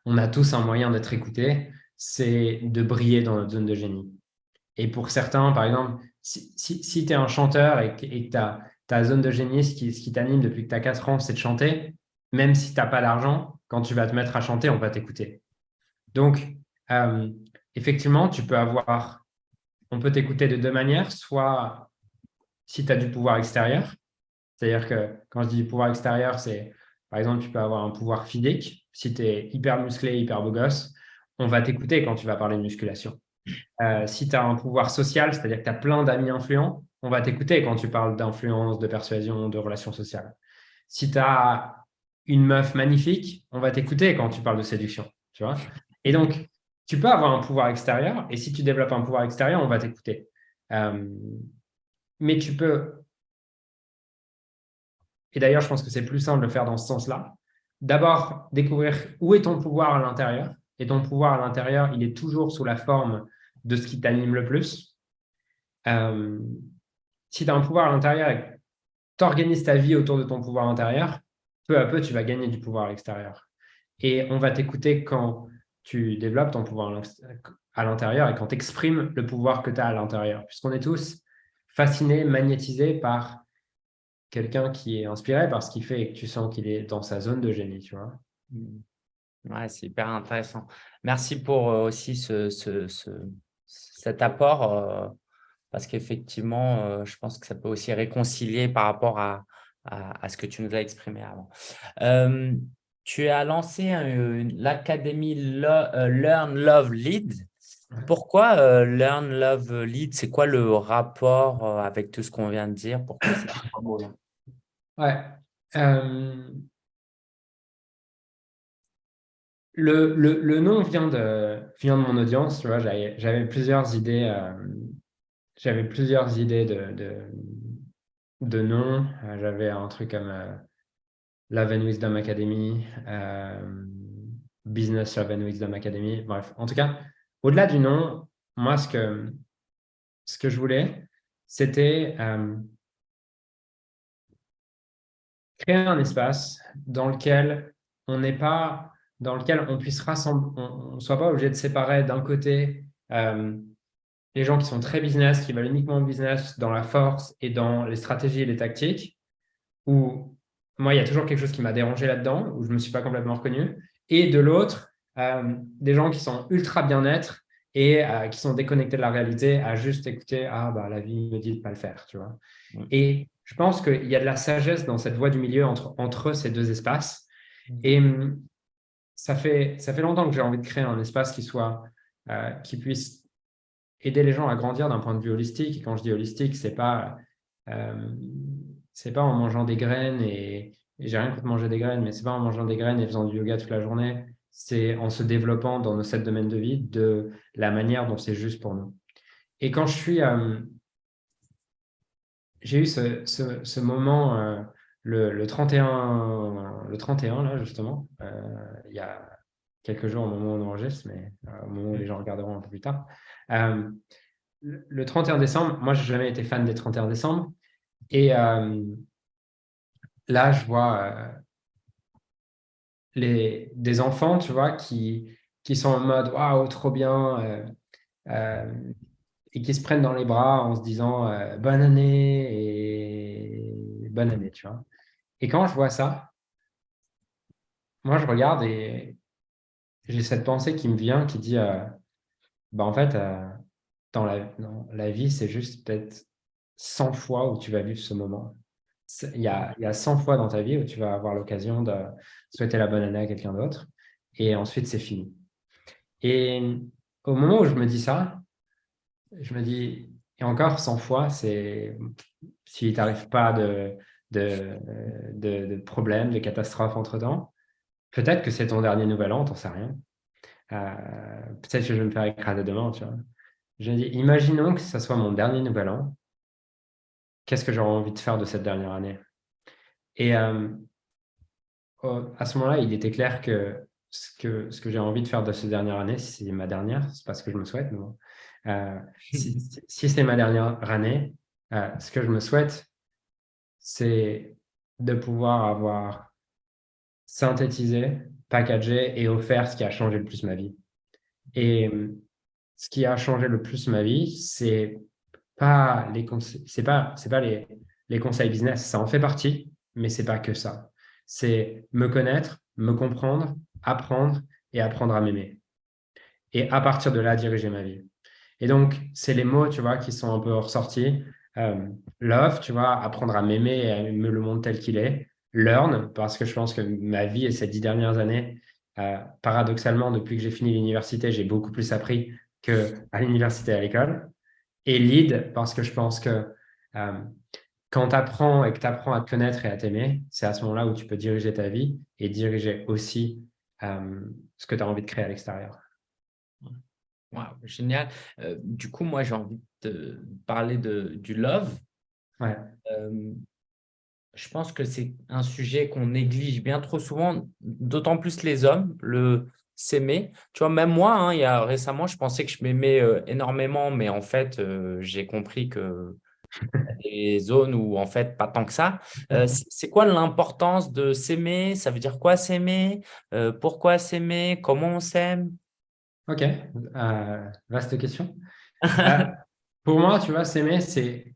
on a tous un moyen d'être écouté, c'est de briller dans notre zone de génie. Et pour certains, par exemple, si, si, tu es un chanteur et que ta zone de génie, ce qui, qui t'anime depuis que tu as 4 ans, c'est de chanter, même si tu n'as pas d'argent, quand tu vas te mettre à chanter, on va t'écouter. Donc, euh, effectivement, tu peux avoir, on peut t'écouter de deux manières, soit si tu as du pouvoir extérieur, c'est-à-dire que quand je dis pouvoir extérieur, c'est par exemple, tu peux avoir un pouvoir physique. Si tu es hyper musclé, hyper beau gosse, on va t'écouter quand tu vas parler de musculation. Euh, si tu as un pouvoir social, c'est-à-dire que tu as plein d'amis influents, on va t'écouter quand tu parles d'influence, de persuasion, de relations sociales. Si tu as une meuf magnifique, on va t'écouter quand tu parles de séduction. Et donc, tu peux avoir un pouvoir extérieur, et si tu développes un pouvoir extérieur, on va t'écouter. Euh, mais tu peux et d'ailleurs, je pense que c'est plus simple de le faire dans ce sens-là. D'abord, découvrir où est ton pouvoir à l'intérieur. Et ton pouvoir à l'intérieur, il est toujours sous la forme de ce qui t'anime le plus. Euh, si tu as un pouvoir à l'intérieur et tu organises ta vie autour de ton pouvoir intérieur, peu à peu, tu vas gagner du pouvoir à l'extérieur. Et on va t'écouter quand tu développes ton pouvoir à l'intérieur et quand tu exprimes le pouvoir que tu as à l'intérieur. Puisqu'on est tous fascinés, magnétisés par quelqu'un qui est inspiré par ce qu'il fait et que tu sens qu'il est dans sa zone de génie, tu vois. Mmh. Ouais, c'est hyper intéressant. Merci pour euh, aussi ce, cet apport, euh, parce qu'effectivement, euh, je pense que ça peut aussi réconcilier par rapport à, à, ce que tu nous as exprimé avant. tu as lancé l'académie Learn, Love, Lead. Pourquoi Learn, Love, Lead C'est quoi le rapport avec tout ce qu'on vient de dire? Pourquoi c'est Ouais. Euh, le, le, le, nom vient de, vient de mon audience, tu vois, j'avais plusieurs idées, euh, j'avais plusieurs idées de, de, de noms. Euh, j'avais un truc comme Love and Wisdom Academy, Business Love and Wisdom Academy. Bref, en tout cas, au-delà du nom, moi, ce que, je voulais, c'était créer un espace dans lequel on n'est pas, dans lequel on puisse rassembler, on ne soit pas obligé de séparer d'un côté euh, les gens qui sont très business, qui veulent uniquement business dans la force et dans les stratégies et les tactiques, où moi, il y a toujours quelque chose qui m'a dérangé là-dedans, où je ne me suis pas complètement reconnu, et de l'autre, euh, des gens qui sont ultra bien-être et euh, qui sont déconnectés de la réalité à juste écouter « Ah, bah, la vie me dit de ne pas le faire. » tu vois. Et je pense qu'il y a de la sagesse dans cette voie du milieu entre, entre ces deux espaces. Mmh. Et hum, ça fait, ça fait longtemps que j'ai envie de créer un espace qui, soit, euh, qui puisse aider les gens à grandir d'un point de vue holistique. Et quand je dis holistique, ce n'est pas, euh, pas en mangeant des graines et, et j'ai rien contre manger des graines, mais ce n'est pas en mangeant des graines et faisant du yoga toute la journée. C'est en se développant dans nos sept domaines de vie de la manière dont c'est juste pour nous. Et quand je suis, euh, j'ai eu ce, ce, moment euh, le, le, 31, le 31, là, justement, euh, il y a quelques jours au moment où on enregistre, mais euh, au moment où les gens regarderont un peu plus tard. le 31 décembre, moi, je n'ai jamais été fan des 31 décembre. Et là, je vois les, des enfants, tu vois, qui, qui sont en mode « Waouh, trop bien et qui se prennent dans les bras en se disant euh, bonne année et bonne année, tu vois. Et quand je vois ça, moi, je regarde et j'ai cette pensée qui me vient qui dit euh, bah, en fait, euh, dans, la, la vie, c'est juste peut-être 100 fois où tu vas vivre ce moment. Il y, a, il y a 100 fois dans ta vie où tu vas avoir l'occasion de souhaiter la bonne année à quelqu'un d'autre et ensuite c'est fini. Et au moment où je me dis ça, je me dis, et encore 100 fois, c'est s'il t'arrive pas de, de, de, de problèmes, de catastrophes entre-temps, peut-être que c'est ton dernier nouvel an, t'en sais rien. Euh, peut-être que je vais me faire écraser demain, tu vois. Je dis, imaginons que ce soit mon dernier nouvel an, qu'est-ce que j'aurais envie de faire de cette dernière année? Et euh, à ce moment-là, il était clair que ce que, j'ai envie de faire de cette dernière année, si c'est ma dernière, c'est pas ce que je me souhaite, mais euh, si, c'est ma dernière année, euh, ce que je me souhaite, c'est de pouvoir avoir synthétisé, packagé et offert ce qui a changé le plus ma vie. Et ce qui a changé le plus ma vie, c'est pas les c'est pas c'est pas les, les conseils business, ça en fait partie, mais c'est pas que ça. C'est me connaître, me comprendre, apprendre et apprendre à m'aimer. Et à partir de là, diriger ma vie. Et donc, c'est les mots, tu vois, qui sont un peu ressortis. Euh, love, tu vois, apprendre à m'aimer et à me le monde tel qu'il est. Learn, parce que je pense que ma vie et ces dix dernières années, euh, paradoxalement, depuis que j'ai fini l'université, j'ai beaucoup plus appris qu'à l'université à l'école. Et lead, parce que je pense que euh, quand tu apprends et que tu apprends à te connaître et à t'aimer, c'est à ce moment-là où tu peux diriger ta vie et diriger aussi euh, ce que tu as envie de créer à l'extérieur. génial. Euh, du coup, moi, j'ai envie de parler de, du love. Ouais. Je pense que c'est un sujet qu'on néglige bien trop souvent, d'autant plus les hommes, le s'aimer. Tu vois, même moi, hein, il y a récemment, je pensais que je m'aimais énormément, mais en fait, j'ai compris que des zones où en fait pas tant que ça. Euh, c'est quoi l'importance de s'aimer? Ça veut dire quoi s'aimer? Euh, Pourquoi s'aimer? Comment on s'aime? Ok, euh, vaste question. pour moi, tu vois, s'aimer, c'est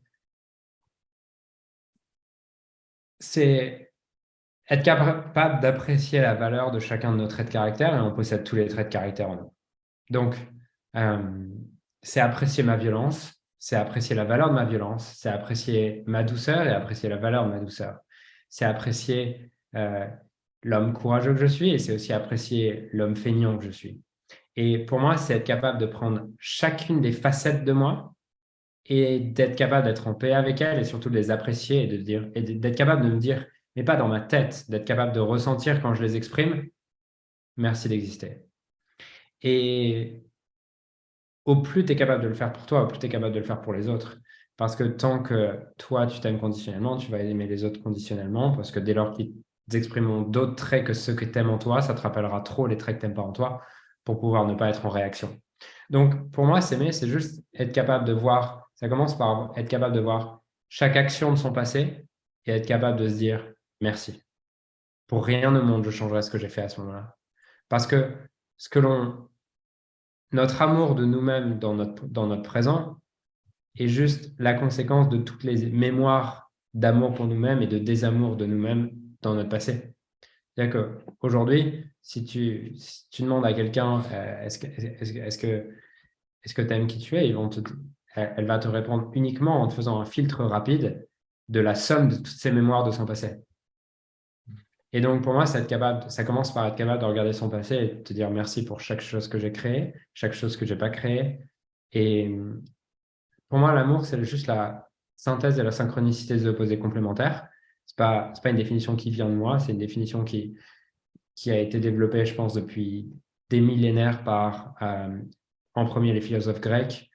c'est être capable d'apprécier la valeur de chacun de nos traits de caractère et on possède tous les traits de caractère en nous. Donc, c'est apprécier ma violence, c'est apprécier la valeur de ma violence, c'est apprécier ma douceur et apprécier la valeur de ma douceur. C'est apprécier euh, l'homme courageux que je suis et c'est aussi apprécier l'homme feignant que je suis. Et pour moi, c'est être capable de prendre chacune des facettes de moi et d'être capable d'être en paix avec elles et surtout de les apprécier et d'être capable de me dire, mais pas dans ma tête, d'être capable de ressentir quand je les exprime, merci d'exister. Et au plus tu es capable de le faire pour toi, au plus tu es capable de le faire pour les autres. Parce que tant que toi, tu t'aimes conditionnellement, tu vas aimer les autres conditionnellement, parce que dès lors qu'ils expriment d'autres traits que ceux que tu aimes en toi, ça te rappellera trop les traits que tu n'aimes pas en toi pour pouvoir ne pas être en réaction. Donc, pour moi, s'aimer, c'est juste être capable de voir, ça commence par être capable de voir chaque action de son passé et être capable de se dire merci. Pour rien au monde, je changerai ce que j'ai fait à ce moment-là. Parce que ce que notre amour de nous-mêmes dans notre, dans notre présent est juste la conséquence de toutes les mémoires d'amour pour nous-mêmes et de désamour de nous-mêmes dans notre passé. C'est-à-dire qu'aujourd'hui, si tu, tu demandes à quelqu'un euh, est-ce que est-ce que est-ce que tu aimes qui tu es, te, elle va te répondre uniquement en te faisant un filtre rapide de la somme de toutes ces mémoires de son passé. Et donc, pour moi, ça, commence par être capable de regarder son passé et de te dire merci pour chaque chose que j'ai créée, chaque chose que je n'ai pas créée. Et pour moi, l'amour, c'est juste la synthèse et la synchronicité des opposés complémentaires. Ce n'est pas, pas une définition qui vient de moi, c'est une définition qui, qui a été développée, je pense, depuis des millénaires par, euh, en premier, les philosophes grecs,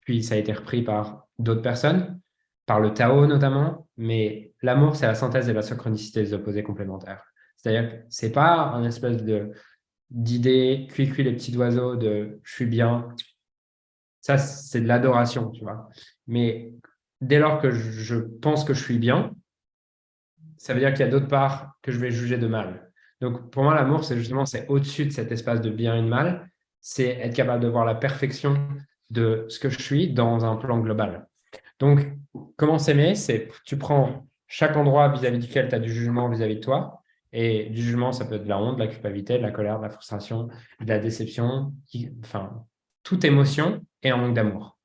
puis ça a été repris par d'autres personnes, par le Tao notamment, mais l'amour, c'est la synthèse et la synchronicité des opposés complémentaires. C'est-à-dire que ce n'est pas un espèce d'idée, cuit-cuit les petits oiseaux de « je suis bien ». Ça, c'est de l'adoration, tu vois. Mais dès lors que je pense que je suis bien, ça veut dire qu'il y a d'autres parts que je vais juger de mal. Donc, pour moi, l'amour, c'est justement, c'est au-dessus de cet espace de bien et de mal. C'est être capable de voir la perfection de ce que je suis dans un plan global. Donc, comment s'aimer C'est tu prends chaque endroit vis-à-vis duquel tu as du jugement vis-à-vis de toi. Et du jugement, ça peut être de la honte, de la culpabilité, de la colère, de la frustration, de la déception, enfin, toute émotion et un manque d'amour.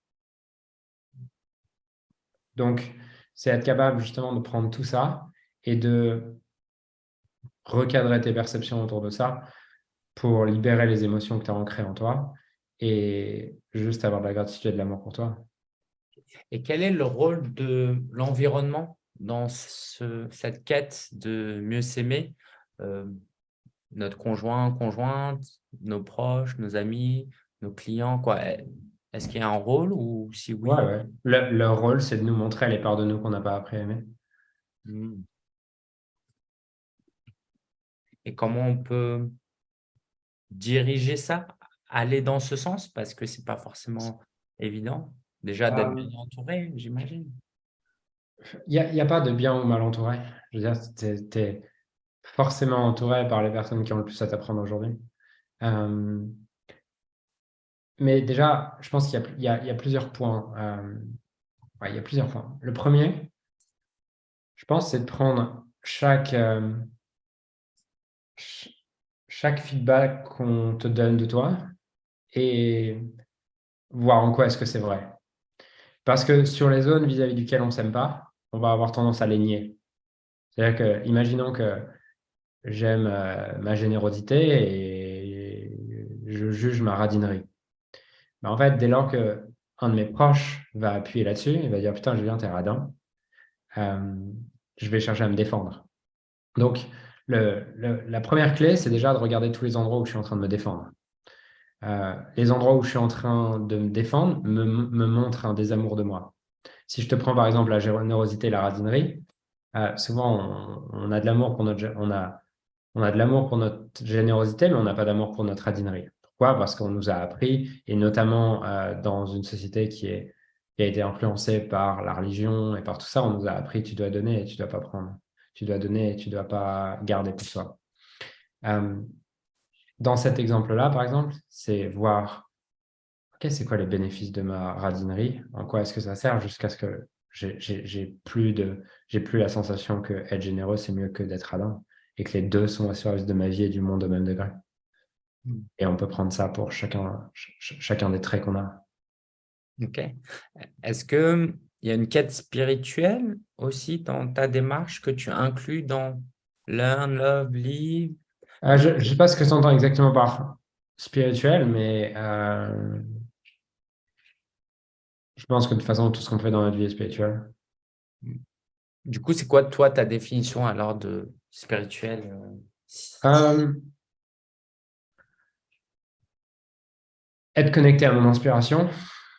Donc, c'est être capable justement de prendre tout ça et de recadrer tes perceptions autour de ça pour libérer les émotions que tu as ancrées en toi et juste avoir de la gratitude et de l'amour pour toi. Et quel est le rôle de l'environnement dans cette quête de mieux s'aimer euh, Notre conjoint, conjointe, nos proches, nos amis, nos clients, quoi? Est-ce qu'il y a un rôle ou si oui? Ouais, leur rôle, c'est de nous montrer les parts de nous qu'on n'a pas appris à aimer. Hmm. Et comment on peut diriger ça, aller dans ce sens? Parce que ce n'est pas forcément évident. Déjà, d'être bien entouré, j'imagine. Il n'y a, pas de bien ou mal entouré. Je veux dire, tu es, forcément entouré par les personnes qui ont le plus à t'apprendre aujourd'hui. Euh, mais déjà, je pense qu'il y, a plusieurs points. Euh, il y a plusieurs points. Le premier, je pense, c'est de prendre chaque, euh, chaque feedback qu'on te donne de toi et voir en quoi est-ce que c'est vrai. Parce que sur les zones vis-à-vis duquel on ne s'aime pas, on va avoir tendance à les nier. C'est-à-dire que, imaginons que j'aime euh, ma générosité et je juge ma radinerie. Mais en fait, dès lors qu'un de mes proches va appuyer là-dessus, il va dire « Putain, Julien, t'es radin euh, je vais chercher à me défendre. Donc, la première clé, c'est déjà de regarder tous les endroits où je suis en train de me défendre. Euh, les endroits où je suis en train de me défendre me, montrent un désamour de moi. Si je te prends par exemple la générosité et la radinerie, euh, souvent on, a de l'amour pour notre on a, on a de l'amour pour notre générosité, mais on n'a pas d'amour pour notre radinerie. Pourquoi? Parce qu'on nous a appris, et notamment euh, dans une société qui a été influencée par la religion et par tout ça, on nous a appris tu dois donner et tu ne dois pas prendre. Tu dois donner et tu ne dois pas garder pour toi dans cet exemple-là, par exemple, c'est voir ok, c'est quoi les bénéfices de ma radinerie, en quoi est-ce que ça sert jusqu'à ce que j'ai plus, de, plus la sensation que être généreux, c'est mieux que d'être radin et que les deux sont au service de ma vie et du monde au même degré. Hmm. Et on peut prendre ça pour chacun, chacun des traits qu'on a. Ok. Est-ce qu'il y a une quête spirituelle aussi dans ta démarche que tu inclus dans Learn, Love, Live euh, je ne sais pas ce que tu entends exactement par spirituel, mais euh, je pense que de toute façon, tout ce qu'on fait dans notre vie est spirituel. Du coup, c'est quoi, toi, ta définition alors de spirituel euh? Être connecté à mon inspiration.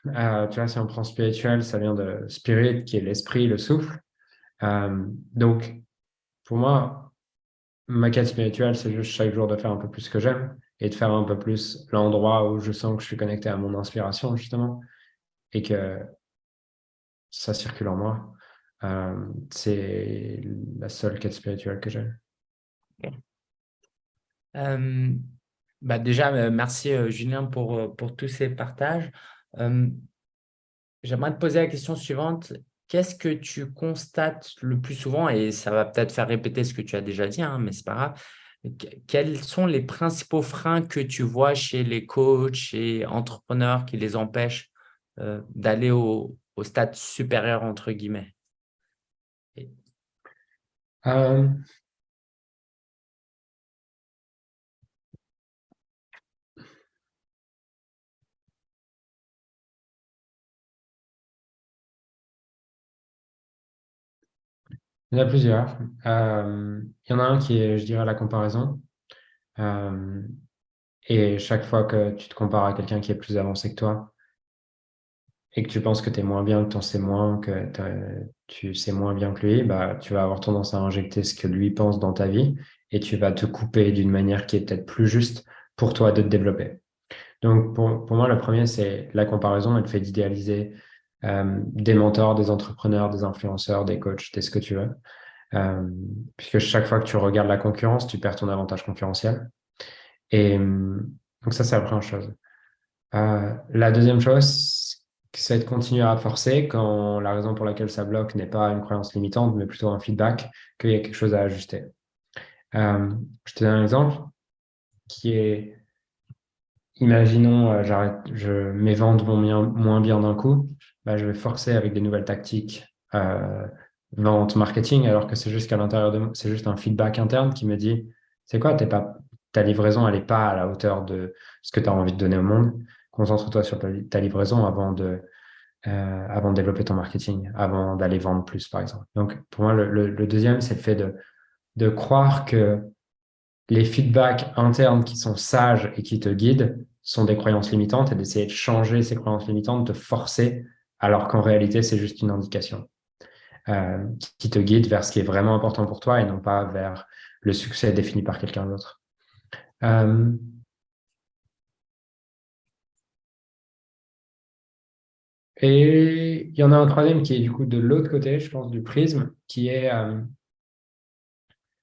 tu vois, si on prend spirituel, ça vient de spirit, qui est l'esprit, le souffle. donc, pour moi, ma quête spirituelle, c'est juste chaque jour de faire un peu plus ce que j'aime et de faire un peu plus l'endroit où je sens que je suis connecté à mon inspiration, justement, et que ça circule en moi. Euh, c'est la seule quête spirituelle que j'ai. Euh, bah déjà, euh, merci Julien pour, pour tous ces partages. J'aimerais te poser la question suivante qu'est-ce que tu constates le plus souvent Et ça va peut-être faire répéter ce que tu as déjà dit, hein, mais ce n'est pas grave. Quels sont les principaux freins que tu vois chez les coachs et entrepreneurs qui les empêchent euh, d'aller au, stade supérieur, entre guillemets? Euh, Il y en a plusieurs. Euh, il y en a un qui est, je dirais, la comparaison. Euh, et chaque fois que tu te compares à quelqu'un qui est plus avancé que toi et que tu penses que tu es moins bien, que tu en sais moins, que tu sais moins bien que lui, bah, tu vas avoir tendance à injecter ce que lui pense dans ta vie et tu vas te couper d'une manière qui est peut-être plus juste pour toi de te développer. Donc, pour, pour moi, le premier, c'est la comparaison. Elle fait d'idéaliser des mentors, des entrepreneurs, des influenceurs, des coachs, des ce que tu veux. Euh, puisque chaque fois que tu regardes la concurrence, tu perds ton avantage concurrentiel. Et donc ça, c'est la première chose. Euh, la deuxième chose, c'est de continuer à forcer quand la raison pour laquelle ça bloque n'est pas une croyance limitante, mais plutôt un feedback, qu'il y a quelque chose à ajuster. je te donne un exemple qui est imaginons, euh, je, mes ventes vont moins bien d'un coup, bah, je vais forcer avec des nouvelles tactiques euh, vente, marketing, alors que c'est juste l'intérieur de c'est juste un feedback interne qui me dit, c'est quoi, pas, ta livraison, elle n'est pas à la hauteur de ce que tu as envie de donner au monde. Concentre-toi sur ta, livraison avant de, euh, avant de développer ton marketing, avant d'aller vendre plus, par exemple. Donc, pour moi, le, deuxième, c'est le fait de, de croire que les feedbacks internes qui sont sages et qui te guident sont des croyances limitantes et d'essayer de changer ces croyances limitantes, de forcer, alors qu'en réalité, c'est juste une indication euh, qui te guide vers ce qui est vraiment important pour toi et non pas vers le succès défini par quelqu'un d'autre. Euh, et il y en a un troisième qui est du coup de l'autre côté, je pense, du prisme, qui est... Euh,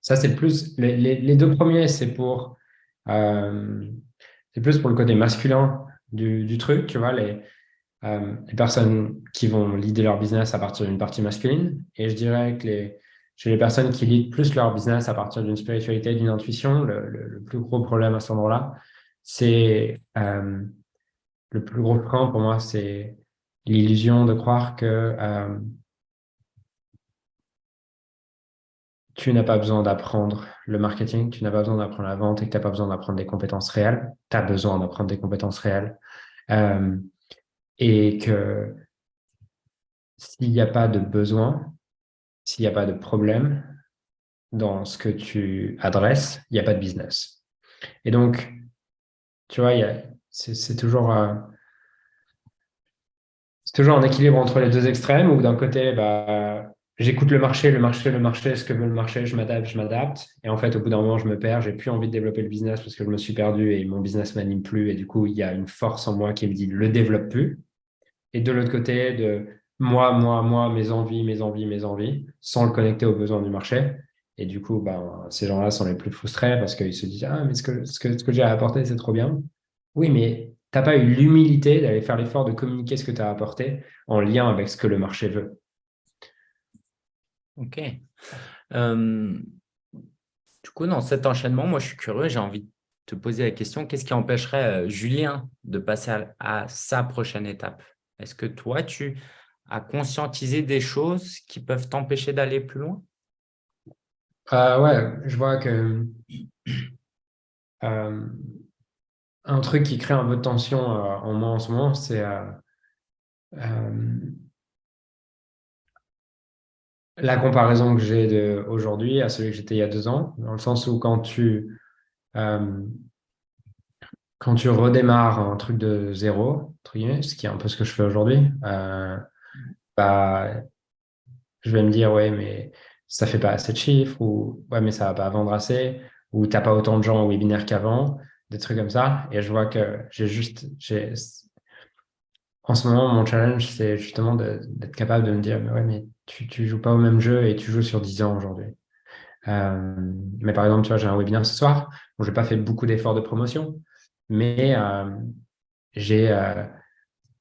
ça, c'est plus... Les, deux premiers, c'est pour... c'est plus pour le côté masculin du, du truc, tu vois, les, euh, les personnes qui vont leader leur business à partir d'une partie masculine. Et je dirais que les, chez les personnes qui lead plus leur business à partir d'une spiritualité, d'une intuition, le, plus gros problème à ce moment-là, c'est euh, le plus gros frein pour moi, c'est l'illusion de croire que euh, tu n'as pas besoin d'apprendre le marketing, tu n'as pas besoin d'apprendre la vente et que tu n'as pas besoin d'apprendre des compétences réelles. Tu as besoin d'apprendre des compétences réelles. Et que s'il n'y a pas de besoin, s'il n'y a pas de problème dans ce que tu adresses, il n'y a pas de business. Et donc, tu vois, c'est toujours, euh, toujours un équilibre entre les deux extrêmes où d'un côté, bah, j'écoute le marché, le marché, le marché, ce que veut le marché, je m'adapte, je m'adapte. Et en fait, au bout d'un moment, je me perds, j'ai plus envie de développer le business parce que je me suis perdu et mon business m'anime plus. Et du coup, il y a une force en moi qui me dit, le développe plus et de l'autre côté, de moi, moi, moi, mes envies, mes envies, mes envies, sans le connecter aux besoins du marché. Et du coup, ben, ces gens-là sont les plus frustrés parce qu'ils se disent Ah, mais ce que, ce que, ce que j'ai à apporter, c'est trop bien. Oui, mais tu n'as pas eu l'humilité d'aller faire l'effort de communiquer ce que tu as apporté en lien avec ce que le marché veut. Ok. Euh, du coup, dans cet enchaînement, moi, je suis curieux, j'ai envie de te poser la question qu'est-ce qui empêcherait euh, Julien de passer à sa prochaine étape? Est-ce que toi, tu as conscientisé des choses qui peuvent t'empêcher d'aller plus loin? Euh, Ouais, je vois que euh, un truc qui crée un peu de tension euh, en moi en ce moment, c'est la comparaison que j'ai aujourd'hui à celui que j'étais il y a deux ans, dans le sens où quand tu quand tu redémarres un truc de zéro, ce qui est un peu ce que je fais aujourd'hui, euh, bah, je vais me dire, ouais, mais ça fait pas assez de chiffres, ou ouais, mais ça va pas vendre assez, ou tu n'as pas autant de gens au webinaire qu'avant, des trucs comme ça. Et je vois que j'ai juste, en ce moment, mon challenge, c'est justement d'être capable de me dire, mais ouais, mais tu, tu joues pas au même jeu et tu joues sur 10 ans aujourd'hui. Euh, mais par exemple, tu vois, j'ai un webinaire ce soir où j'ai pas fait beaucoup d'efforts de promotion, mais euh, j'ai euh,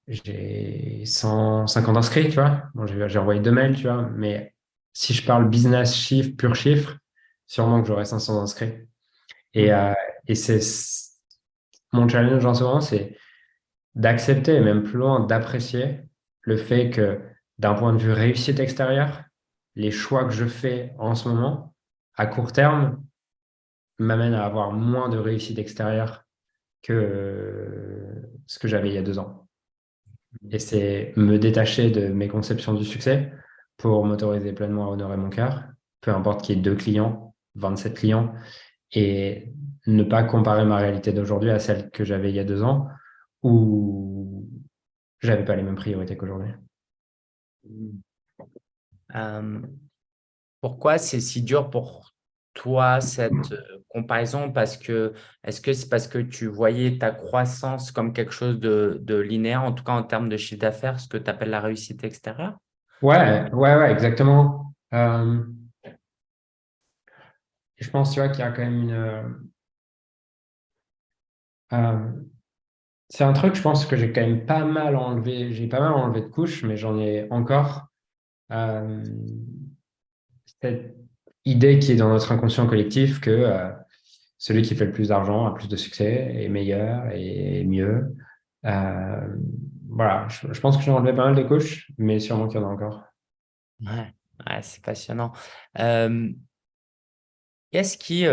j'ai 150 inscrits, tu vois. j'ai envoyé deux mails, tu vois. Mais si je parle business chiffre, pur chiffre, sûrement que j'aurai 500 inscrits. Et, euh, et c'est mon challenge en ce moment, c'est d'accepter, même plus loin, d'apprécier le fait que d'un point de vue réussite extérieure, les choix que je fais en ce moment, à court terme, m'amènent à avoir moins de réussite extérieure que ce que j'avais il y a deux ans. Et c'est me détacher de mes conceptions du succès pour m'autoriser pleinement à honorer mon cœur, peu importe qu'il y ait deux clients, 27 clients, et ne pas comparer ma réalité d'aujourd'hui à celle que j'avais il y a deux ans, où j'avais pas les mêmes priorités qu'aujourd'hui. Euh, pourquoi c'est si dur pour toi cette euh, comparaison parce que est-ce que c'est parce que tu voyais ta croissance comme quelque chose de, linéaire, en tout cas en termes de chiffre d'affaires, ce que tu appelles la réussite extérieure? Ouais, ouais, ouais, exactement. Je pense tu vois, qu'il y a quand même une. Euh, c'est un truc, je pense que j'ai quand même pas mal enlevé, j'ai pas mal enlevé de couches, mais j'en ai encore. cette idée qui est dans notre inconscient collectif que euh, celui qui fait le plus d'argent a plus de succès, est meilleur et mieux. Euh, voilà, je, pense que j'ai enlevé pas mal de couches, mais sûrement qu'il y en a encore. Ouais, c'est passionnant. Euh, qu'est-ce qui,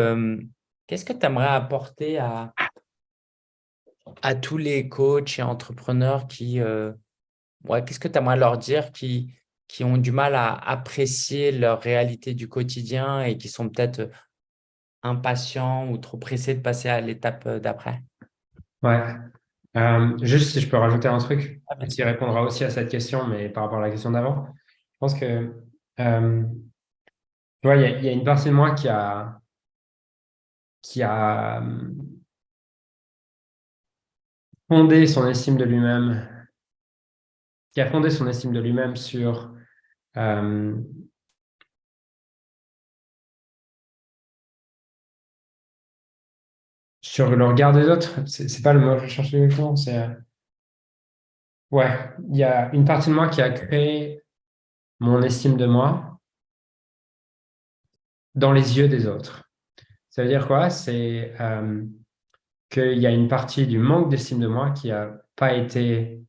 qu'est-ce que tu aimerais apporter à, à tous les coachs et entrepreneurs qui, ouais, qu'est-ce que tu aimerais leur dire qui, qui ont du mal à apprécier leur réalité du quotidien et qui sont peut-être impatients ou trop pressés de passer à l'étape d'après? Ouais, euh, juste si je peux rajouter un truc ah, qui répondra aussi à cette question, mais par rapport à la question d'avant. Je pense que euh, il y, a une partie de moi qui a, qui a euh, fondé son estime de lui-même, qui a fondé son estime de lui-même sur sur le regard des autres, c'est pas le mot que je cherchais exactement, c'est... Euh, ouais, il y a une partie de moi qui a créé mon estime de moi dans les yeux des autres. Ça veut dire quoi? C'est euh, qu'il y a une partie du manque d'estime de moi qui n'a pas été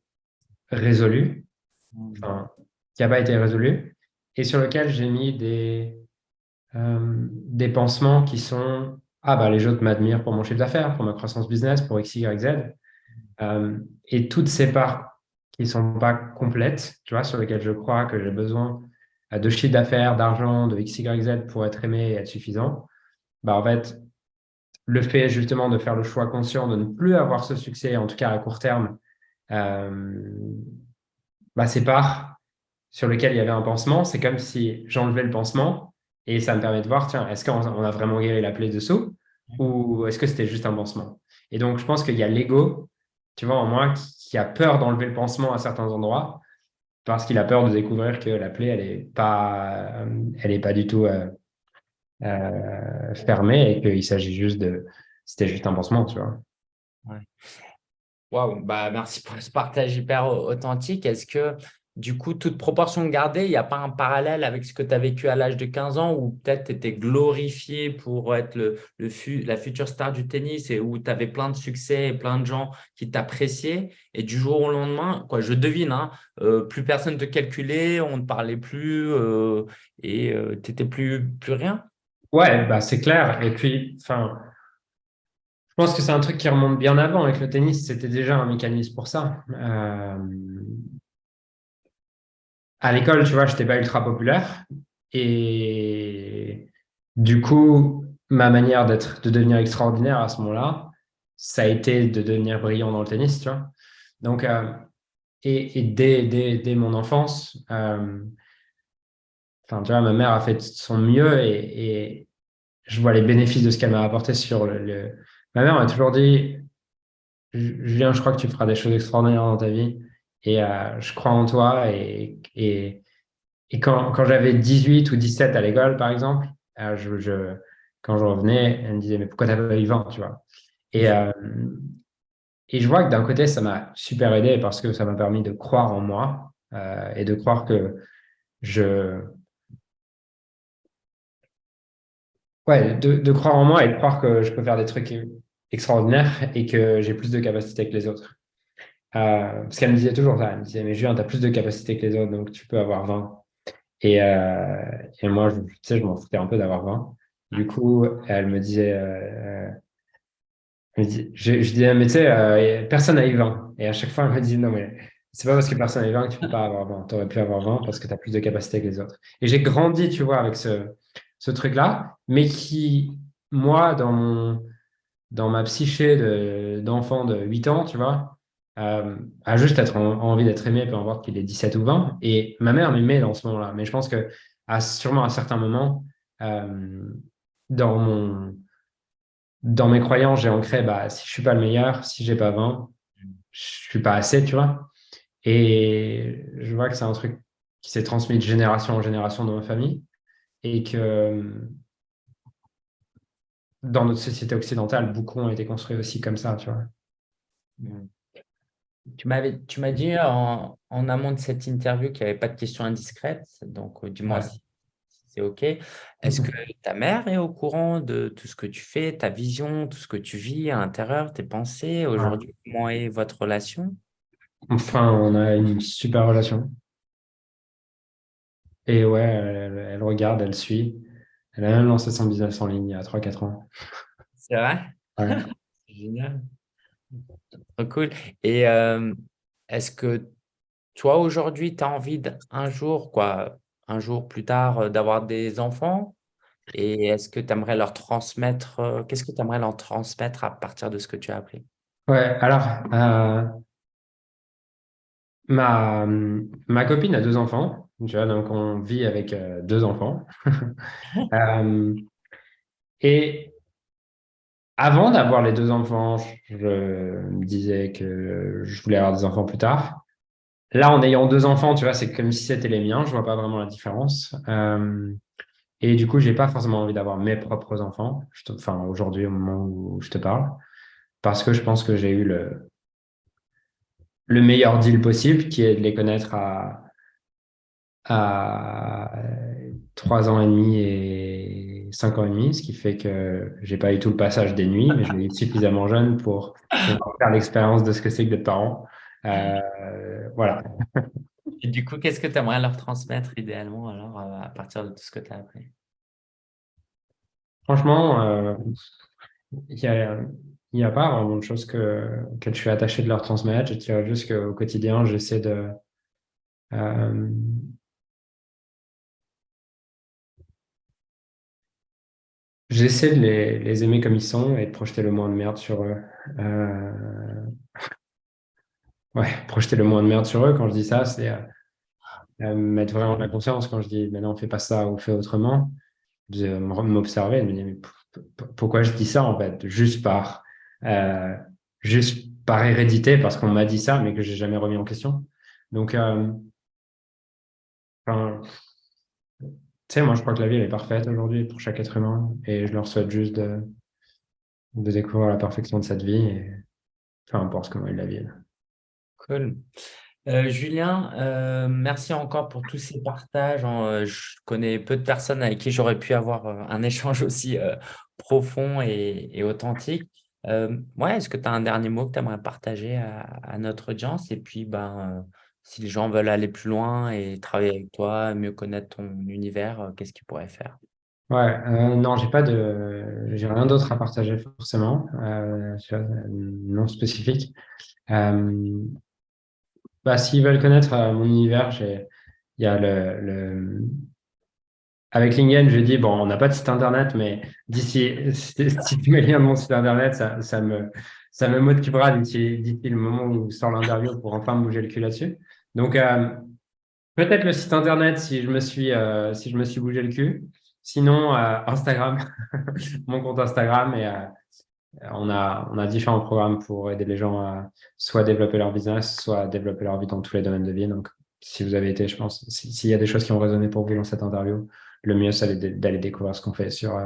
résolue, qui n'a pas été résolue, et sur lequel j'ai mis des, euh, des pansements qui sont ah bah les autres m'admirent pour mon chiffre d'affaires, pour ma croissance business, pour X, Y, Z. Euh, et toutes ces parts qui ne sont pas complètes, tu vois, sur lesquelles je crois que j'ai besoin de chiffre d'affaires, d'argent, de X, Y, Z pour être aimé et être suffisant, bah en fait, le fait justement de faire le choix conscient de ne plus avoir ce succès, en tout cas à court terme, euh, bah, ces parts sur lesquelles il y avait un pansement, c'est comme si j'enlevais le pansement et ça me permet de voir, tiens, est-ce qu'on a vraiment guéri la plaie dessous ou est-ce que c'était juste un pansement? Et donc, je pense qu'il y a l'ego, tu vois, en moi, qui, a peur d'enlever le pansement à certains endroits parce qu'il a peur de découvrir que la plaie, elle n'est pas, pas du tout euh, euh, fermée et qu'il s'agit juste de... C'était juste un pansement, tu vois. Waouh, bah merci pour ce partage hyper authentique. Est-ce que du coup, toute proportion gardée, il n'y a pas un parallèle avec ce que tu as vécu à l'âge de 15 ans où peut-être tu étais glorifié pour être le, la future star du tennis et où tu avais plein de succès et plein de gens qui t'appréciaient. Et du jour au lendemain, quoi, je devine, hein, euh, plus personne ne te calculait, on ne parlait plus euh, et euh, tu n'étais plus, plus rien. Ouais, bah, c'est clair. Et puis, enfin, je pense que c'est un truc qui remonte bien avant. Avec le tennis, c'était déjà un mécanisme pour ça à l'école, tu vois, je n'étais pas ultra populaire. Et du coup, ma manière de devenir extraordinaire à ce moment-là, ça a été de devenir brillant dans le tennis, tu vois. Donc, euh, et, dès, dès, mon enfance, euh, tu vois, ma mère a fait son mieux et, je vois les bénéfices de ce qu'elle m'a apporté sur le, Ma mère m'a toujours dit, Julien, je crois que tu feras des choses extraordinaires dans ta vie. Et euh, je crois en toi. Et, et, quand, quand j'avais 18 ou 17 à l'école, par exemple, euh, quand je revenais, elle me disait, mais pourquoi tu n'as pas eu 20 tu vois? Et, euh, et je vois que d'un côté, ça m'a super aidé parce que ça m'a permis de croire en moi et de croire que je... Ouais, de, croire en moi et de croire que je peux faire des trucs extraordinaires et que j'ai plus de capacités que les autres. Euh, parce qu'elle me disait toujours ça, elle me disait, mais Julien, tu as plus de capacité que les autres, donc tu peux avoir 20. Et, euh, et moi, je, tu sais, je m'en foutais un peu d'avoir 20. Du coup, elle me disait, euh, je, je, disais, mais tu sais, personne n'a eu 20. Et à chaque fois, elle me disait, non, mais c'est pas parce que personne n'a eu 20 que tu peux pas avoir 20. Tu aurais pu avoir 20 parce que tu as plus de capacité que les autres. Et j'ai grandi, tu vois, avec ce, ce truc-là, mais qui, moi, dans, mon, dans ma psyché d'enfant de, de 8 ans, tu vois, euh, a juste être envie d'être aimé, peu importe qu'il ait 17 ou 20. Et ma mère m'aimait dans ce moment-là. Mais je pense que sûrement à certains moments, euh, dans, mon, dans mes croyances, j'ai ancré, bah, si je ne suis pas le meilleur, si je n'ai pas 20, je ne suis pas assez, tu vois. Et je vois que c'est un truc qui s'est transmis de génération en génération dans ma famille. Et que dans notre société occidentale, beaucoup ont été construits aussi comme ça, tu vois. Tu m'as dit en, amont de cette interview qu'il n'y avait pas de questions indiscrètes. Donc, euh, dis-moi si, c'est OK. Est-ce que ta mère est au courant de tout ce que tu fais, ta vision, tout ce que tu vis à l'intérieur, tes pensées? Aujourd'hui, comment est votre relation? Enfin, on a une super relation. Et ouais, elle, regarde, elle suit. Elle a même lancé son business en ligne il y a 3-4 ans. C'est vrai? Ouais. Génial. Cool. Et euh, est-ce que toi, aujourd'hui, tu as envie d'un jour, quoi, un jour plus tard, euh, d'avoir des enfants? Et est-ce que tu aimerais leur transmettre, euh, qu'est-ce que tu aimerais leur transmettre à partir de ce que tu as appris? Ouais, alors, ma, ma copine a deux enfants, donc on vit avec deux enfants. et avant d'avoir les deux enfants, je me disais que je voulais avoir des enfants plus tard. Là, en ayant deux enfants, tu vois, c'est comme si c'était les miens. Je vois pas vraiment la différence. Euh, et du coup, j'ai pas forcément envie d'avoir mes propres enfants. enfin, aujourd'hui, au moment où je te parle, parce que je pense que j'ai eu le le meilleur deal possible, qui est de les connaître à à trois ans et demi et 5 ans et demi, ce qui fait que j'ai pas eu tout le passage des nuits, mais je l'ai eu suffisamment jeune pour, faire l'expérience de ce que c'est que d'être parent. Euh, voilà. Et du coup, qu'est-ce que tu aimerais leur transmettre idéalement alors euh, à partir de tout ce que tu as appris? Franchement, euh, il n'y a, y a pas vraiment de choses que, que je suis attaché de leur transmettre. Je dirais juste qu'au quotidien, j'essaie de J'essaie de les, aimer comme ils sont et de projeter le moins de merde sur eux. Euh, ouais, projeter le moins de merde sur eux, quand je dis ça, c'est euh, euh, mettre vraiment de la conscience. Quand je dis, maintenant on fait pas ça ou fait autrement, de m'observer, de me dire, mais pourquoi je dis ça en fait? Juste par, juste par hérédité, parce qu'on m'a dit ça, mais que j'ai jamais remis en question. Donc, enfin, tu sais, moi, je crois que la vie, elle est parfaite aujourd'hui pour chaque être humain et je leur souhaite juste de, découvrir la perfection de cette vie et peu importe comment ils la vivent. Cool. Euh, Julien, euh, merci encore pour tous ces partages. Euh, je connais peu de personnes avec qui j'aurais pu avoir un échange aussi profond et, authentique. ouais, Est-ce que tu as un dernier mot que tu aimerais partager à, à, notre audience? Et puis, ben, si les gens veulent aller plus loin et travailler avec toi, mieux connaître ton univers, euh, qu'est-ce qu'ils pourraient faire? Ouais, euh, non, j'ai pas de, j'ai rien d'autre à partager forcément, euh, non spécifique. Bah, s'ils veulent connaître mon univers, il y a le, le... avec Lingen, je dis bon, on n'a pas de site internet, mais d'ici, si tu mets le lien de mon site internet, ça, ça me, ça me motivera d'ici le moment où sort l'interview pour enfin bouger le cul là-dessus. Donc, euh, peut-être le site internet si je me suis, euh, si je me suis bougé le cul. Sinon, euh, Instagram, mon compte Instagram. Et on, a, on a différents programmes pour aider les gens à soit développer leur business, soit développer leur vie dans tous les domaines de vie. Donc, si vous avez été, je pense, s'il y a des choses qui ont résonné pour vous dans cette interview, le mieux, c'est d'aller découvrir ce qu'on fait sur,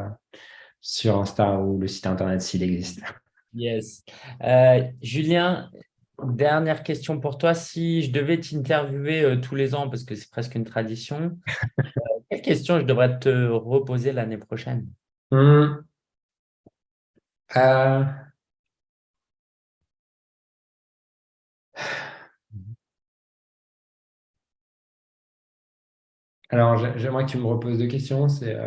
sur Insta ou le site internet s'il existe. Yes. Julien, Dernière question pour toi. Si je devais t'interviewer euh, tous les ans, parce que c'est presque une tradition, euh, quelle question je devrais te reposer l'année prochaine? Hmm. euh. Alors, j'aimerais que tu me reposes deux questions. C'est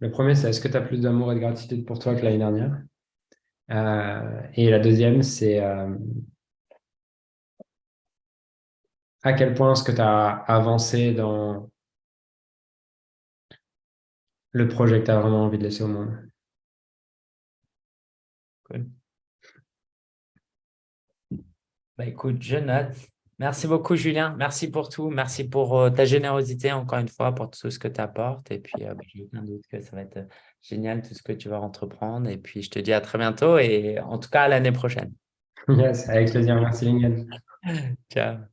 Le premier, c'est est-ce que tu as plus d'amour et de gratitude pour toi que l'année dernière? Et la deuxième, c'est à quel point est-ce que tu as avancé dans le projet que tu as vraiment envie de laisser au monde? Cool. Bah, écoute, je note. Merci beaucoup, Julien. Merci pour tout. Merci pour euh, ta générosité, encore une fois, pour tout ce que tu apportes. Et puis, euh, bah, j'ai aucun doute que ça va être génial, tout ce que tu vas entreprendre. Et puis, je te dis à très bientôt et en tout cas, à l'année prochaine. Yes, avec plaisir. Merci, Lingen. Ciao.